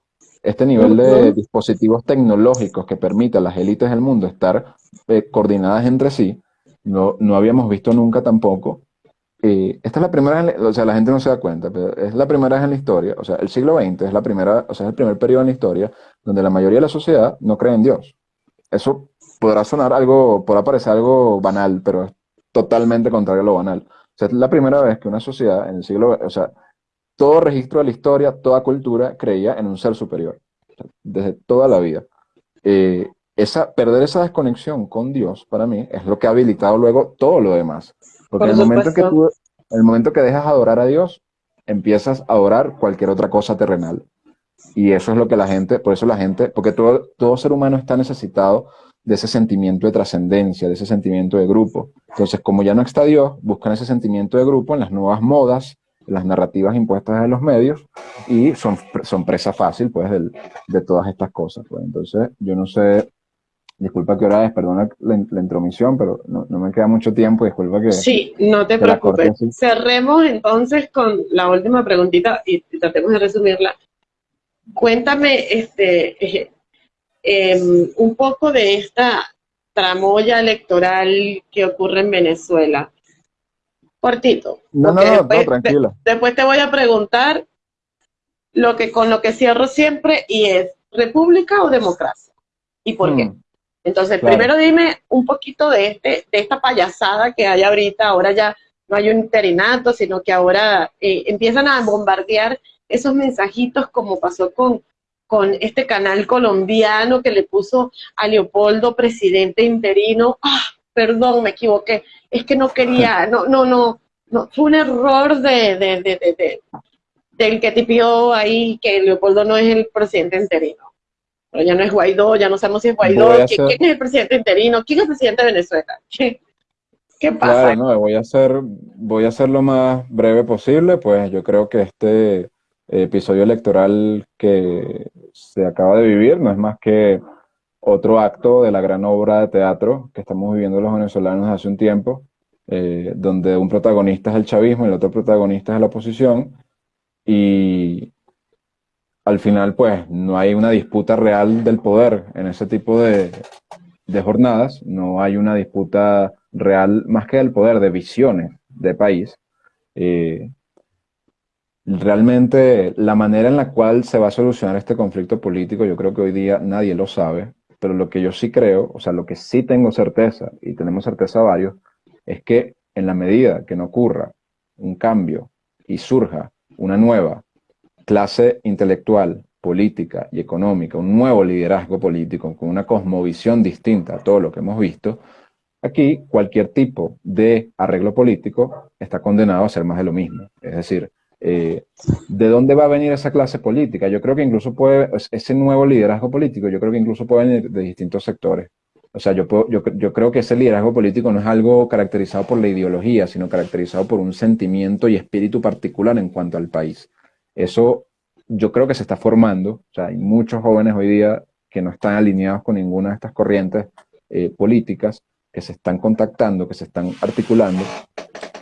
este nivel de dispositivos tecnológicos que permite a las élites del mundo estar eh, coordinadas entre sí, no, no habíamos visto nunca tampoco. Eh, esta es la primera, o sea, la gente no se da cuenta, pero es la primera vez en la historia, o sea, el siglo XX es la primera, o sea, es el primer periodo en la historia donde la mayoría de la sociedad no cree en Dios. Eso podrá sonar algo, podrá parecer algo banal, pero es totalmente contrario a lo banal. O sea, es la primera vez que una sociedad en el siglo, o sea, todo registro de la historia, toda cultura creía en un ser superior, desde toda la vida. Eh, esa, perder esa desconexión con Dios, para mí, es lo que ha habilitado luego todo lo demás. Porque el momento, que tú, el momento que dejas adorar a Dios, empiezas a adorar cualquier otra cosa terrenal. Y eso es lo que la gente, por eso la gente, porque todo, todo ser humano está necesitado de ese sentimiento de trascendencia, de ese sentimiento de grupo. Entonces, como ya no está Dios, buscan ese sentimiento de grupo en las nuevas modas, las narrativas impuestas en los medios y son, son presa fácil pues de todas estas cosas. Pues. Entonces, yo no sé, disculpa que hora es, perdona la, intromisión, pero no, me queda mucho tiempo, disculpa que... Sí, no te preocupes. Cerremos entonces con la última preguntita y, tratemos de resumirla. Cuéntame este, eh, em, un poco de esta tramoya electoral que ocurre en Venezuela cortito. No, no, después, tranquilo. después te voy a preguntar lo que con lo que cierro siempre y es república o democracia y por qué. Mm. Entonces, primero dime un poquito de este de esta payasada que hay ahorita, ahora ya no hay un interinato, sino que ahora eh, empiezan a bombardear esos mensajitos como pasó con con este canal colombiano que le puso a Leopoldo presidente interino. Ah, perdón, me equivoqué es que no quería, no, no, no, no fue un error de, de, de, de del que tipió ahí que Leopoldo no es el presidente interino. Pero ya no es Guaidó, ya no sabemos si es Guaidó. ¿Quién, es el presidente interino? ¿Quién es el presidente de Venezuela? ¿Qué, pasa? Claro, no, voy a hacer, voy a hacer lo más breve posible, pues yo creo que este episodio electoral que se acaba de vivir no es más que otro acto de la gran obra de teatro que estamos viviendo los venezolanos hace un tiempo, eh, donde un protagonista es el chavismo y el otro protagonista es la oposición, y al final pues no hay una disputa real del poder en ese tipo de, jornadas, no hay una disputa real más que del poder, de visiones de país. Eh, realmente la manera en la cual se va a solucionar este conflicto político, yo creo que hoy día nadie lo sabe, pero lo que yo sí creo, o sea, lo que sí tengo certeza, y tenemos certeza varios, es que en la medida que no ocurra un cambio y surja una nueva clase intelectual, política y económica, un nuevo liderazgo político con una cosmovisión distinta a todo lo que hemos visto, aquí cualquier tipo de arreglo político está condenado a ser más de lo mismo. Es decir, eh, ¿de dónde va a venir esa clase política? Yo creo que incluso puede, ese nuevo liderazgo político, yo creo que incluso puede venir de distintos sectores. O sea, yo, yo, yo, creo que ese liderazgo político no es algo caracterizado por la ideología, sino caracterizado por un sentimiento y espíritu particular en cuanto al país. Eso yo creo que se está formando. O sea, hay muchos jóvenes hoy día que no están alineados con ninguna de estas corrientes eh, políticas, que se están contactando, que se están articulando.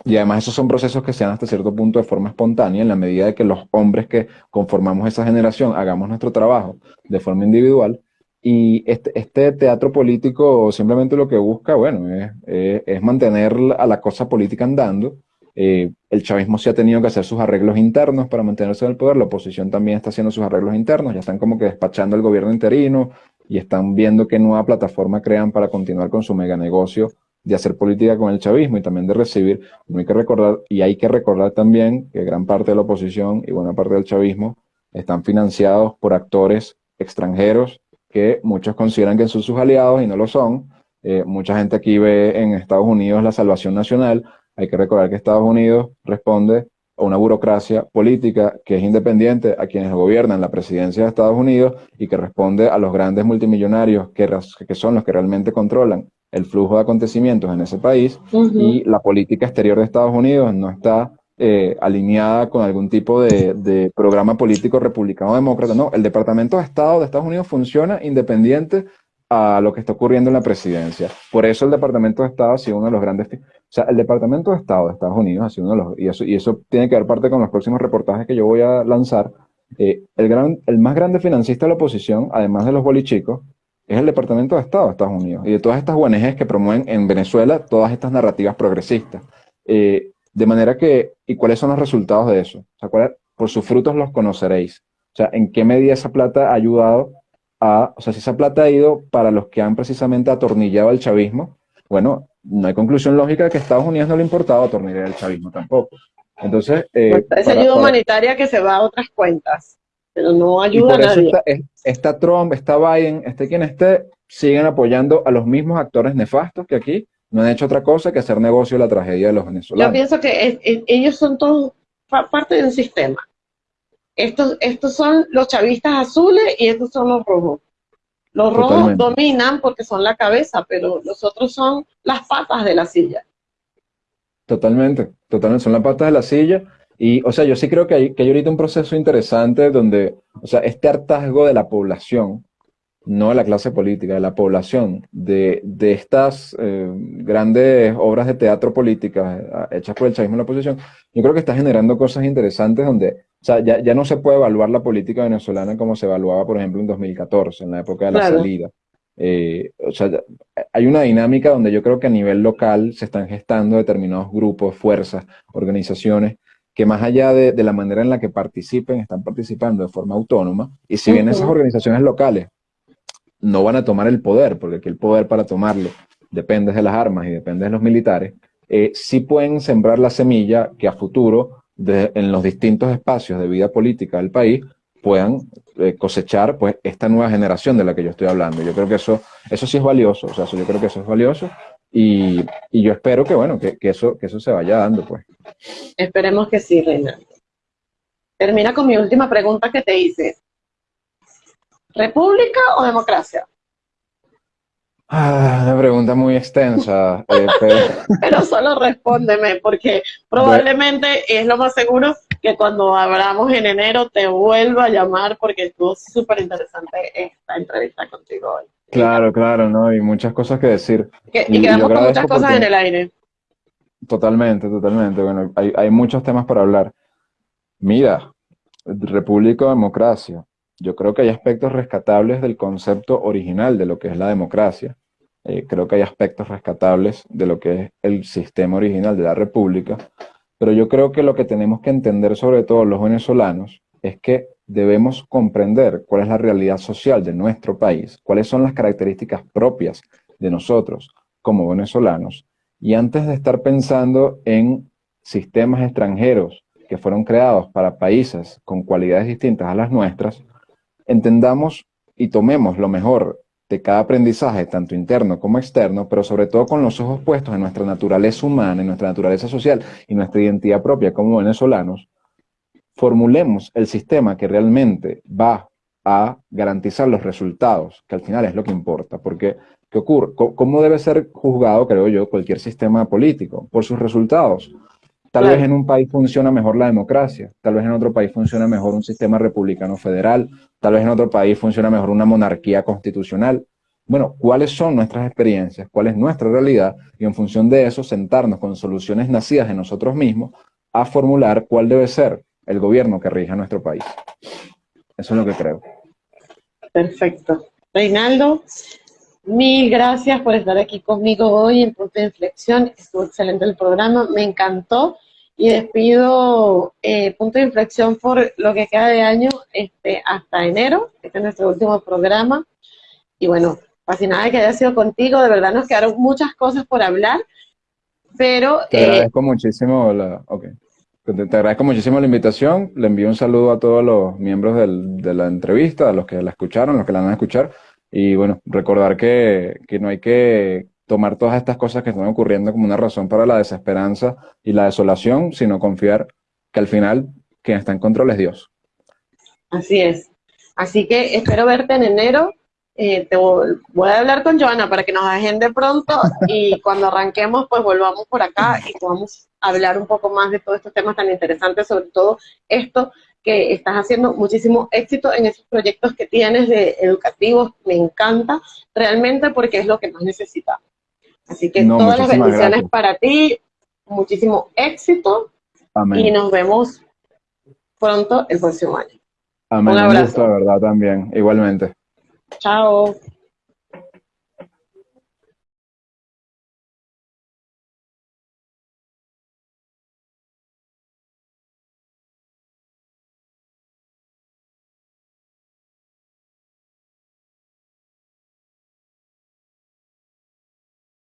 Y además esos son procesos que se dan hasta cierto punto de forma espontánea, en la medida de que los hombres que conformamos esa generación hagamos nuestro trabajo de forma individual y este, este, teatro político simplemente lo que busca, bueno, es, mantener a la cosa política andando. Eh, el chavismo sí ha tenido que hacer sus arreglos internos para mantenerse en el poder, la oposición también está haciendo sus arreglos internos, ya están como que despachando el gobierno interino y están viendo qué nueva plataforma crean para continuar con su mega negocio de hacer política con el chavismo y también de recibir. hay que recordar, y hay que recordar también que gran parte de la oposición y buena parte del chavismo están financiados por actores extranjeros que muchos consideran que son sus aliados y no lo son. Eh, mucha gente aquí ve en Estados Unidos la salvación nacional. Hay que recordar que Estados Unidos responde a una burocracia política que es independiente a quienes gobiernan la presidencia de Estados Unidos y que responde a los grandes multimillonarios que, que son los que realmente controlan el flujo de acontecimientos en ese país y la política exterior de Estados Unidos no está eh, alineada con algún tipo de, programa político republicano demócrata. No, el Departamento de Estado de Estados Unidos funciona independiente a lo que está ocurriendo en la presidencia. Por eso el Departamento de Estado ha sido uno de los grandes... O sea, el Departamento de Estado de Estados Unidos ha sido uno de los... Y eso, y eso tiene que ver parte con los próximos reportajes que yo voy a lanzar. Eh, el, gran, el más grande financista de la oposición, además de los bolichicos, es el Departamento de Estado de Estados Unidos y de todas estas ONGs que promueven en Venezuela todas estas narrativas progresistas. Eh, de manera que, ¿y cuáles son los resultados de eso? O sea, por sus frutos los conoceréis. O sea, ¿en qué medida esa plata ha ayudado a, o sea, si esa plata ha ido para los que han precisamente atornillado al chavismo, bueno, no hay conclusión lógica de que a Estados Unidos no le importaba atornillar el chavismo tampoco. Entonces, eh, pues ayuda humanitaria que se va a otras cuentas, pero no ayuda a nadie. Está, Trump, está Biden, esté quien esté, siguen apoyando a los mismos actores nefastos que aquí no han hecho otra cosa que hacer negocio de la tragedia de los venezolanos. Yo pienso que ellos son todos parte de un sistema. Estos, estos son los chavistas azules y estos son los rojos. Los rojos dominan porque son la cabeza, pero los otros son las patas de la silla. Totalmente, totalmente, son las patas de la silla. Y, o sea, yo sí creo que hay, que hay ahorita un proceso interesante donde, o sea, este hartazgo de la población no de la clase política, de la población, de, estas eh, grandes obras de teatro políticas eh, hechas por el chavismo en la oposición, yo creo que está generando cosas interesantes donde o sea, ya, no se puede evaluar la política venezolana como se evaluaba, por ejemplo, en 2014, en la época de la salida. Eh, o sea, hay una dinámica donde yo creo que a nivel local se están gestando determinados grupos, fuerzas, organizaciones, que más allá de, la manera en la que participen, están participando de forma autónoma. Y si bien esas organizaciones locales no van a tomar el poder, porque aquí el poder para tomarlo depende de las armas y depende de los militares, eh, sí pueden sembrar la semilla que a futuro, en los distintos espacios de vida política del país, puedan eh, cosechar pues esta nueva generación de la que yo estoy hablando. Yo creo que eso, eso sí es valioso, o sea, yo creo que eso es valioso y, yo espero que, bueno, que, eso, que eso se vaya dando, pues. Esperemos que sí, Reina. Termina con mi última pregunta que te hice. ¿República o democracia? Ah, una pregunta muy extensa. Eh, pero... solo respóndeme, porque probablemente es lo más seguro que cuando hablamos en enero te vuelva a llamar porque estuvo súper interesante esta entrevista contigo hoy. Claro, claro, ¿no? Y muchas cosas que decir. y, quedamos con muchas cosas en el aire. Totalmente, totalmente. Bueno, hay, hay muchos temas para hablar. Mira, república o democracia yo creo que hay aspectos rescatables del concepto original de lo que es la democracia. Eh, creo que hay aspectos rescatables de lo que es el sistema original de la república. pero yo creo que lo que tenemos que entender sobre todo los venezolanos es que debemos comprender cuál es la realidad social de nuestro país, cuáles son las características propias de nosotros como venezolanos, y antes de estar pensando en sistemas extranjeros que fueron creados para países con cualidades distintas a las nuestras, entendamos y tomemos lo mejor de cada aprendizaje, tanto interno como externo, pero sobre todo con los ojos puestos en nuestra naturaleza humana, en nuestra naturaleza social y nuestra identidad propia como venezolanos, formulemos el sistema que realmente va a garantizar los resultados, que al final es lo que importa, porque ¿qué ocurre? ¿Cómo debe ser juzgado, creo yo, cualquier sistema político? Por sus resultados. Tal vez en un país funciona mejor la democracia, tal vez en otro país funciona mejor un sistema republicano federal, tal vez en otro país funciona mejor una monarquía constitucional. Bueno, ¿cuáles son nuestras experiencias? ¿Cuál es nuestra realidad? Y en función de eso, sentarnos con soluciones nacidas en nosotros mismos a formular cuál debe ser el gobierno que rija nuestro país. Eso es lo que creo. Perfecto. Reinaldo, mil gracias por estar aquí conmigo hoy en Punto de Inflexión. Estuvo excelente el programa, me encantó. Y despido eh, Punto de Inflexión por lo que queda de año este, hasta enero. Este es nuestro último programa. Y bueno, fascinada que haya sido contigo. De verdad nos quedaron muchas cosas por hablar. Pero... Te agradezco eh, muchísimo la... Okay. Te, agradezco muchísimo la invitación. Le envío un saludo a todos los miembros de la entrevista, a los que la escucharon, a los que la van a escuchar. Y bueno, recordar que, que no hay que tomar todas estas cosas que están ocurriendo como una razón para la desesperanza y la desolación, sino confiar que al final quien está en control es Dios. Así es. Así que espero verte en enero. Eh, te voy a hablar con Joana para que nos agende pronto y cuando arranquemos pues volvamos por acá y podamos hablar un poco más de todos estos temas tan interesantes, sobre todo esto que estás haciendo muchísimo éxito en esos proyectos que tienes de educativos, me encanta realmente porque es lo que más necesitamos. Así que todas las bendiciones para ti, muchísimo éxito y nos vemos pronto el próximo año. Amén. Un abrazo. Un verdad, también, igualmente. ciao.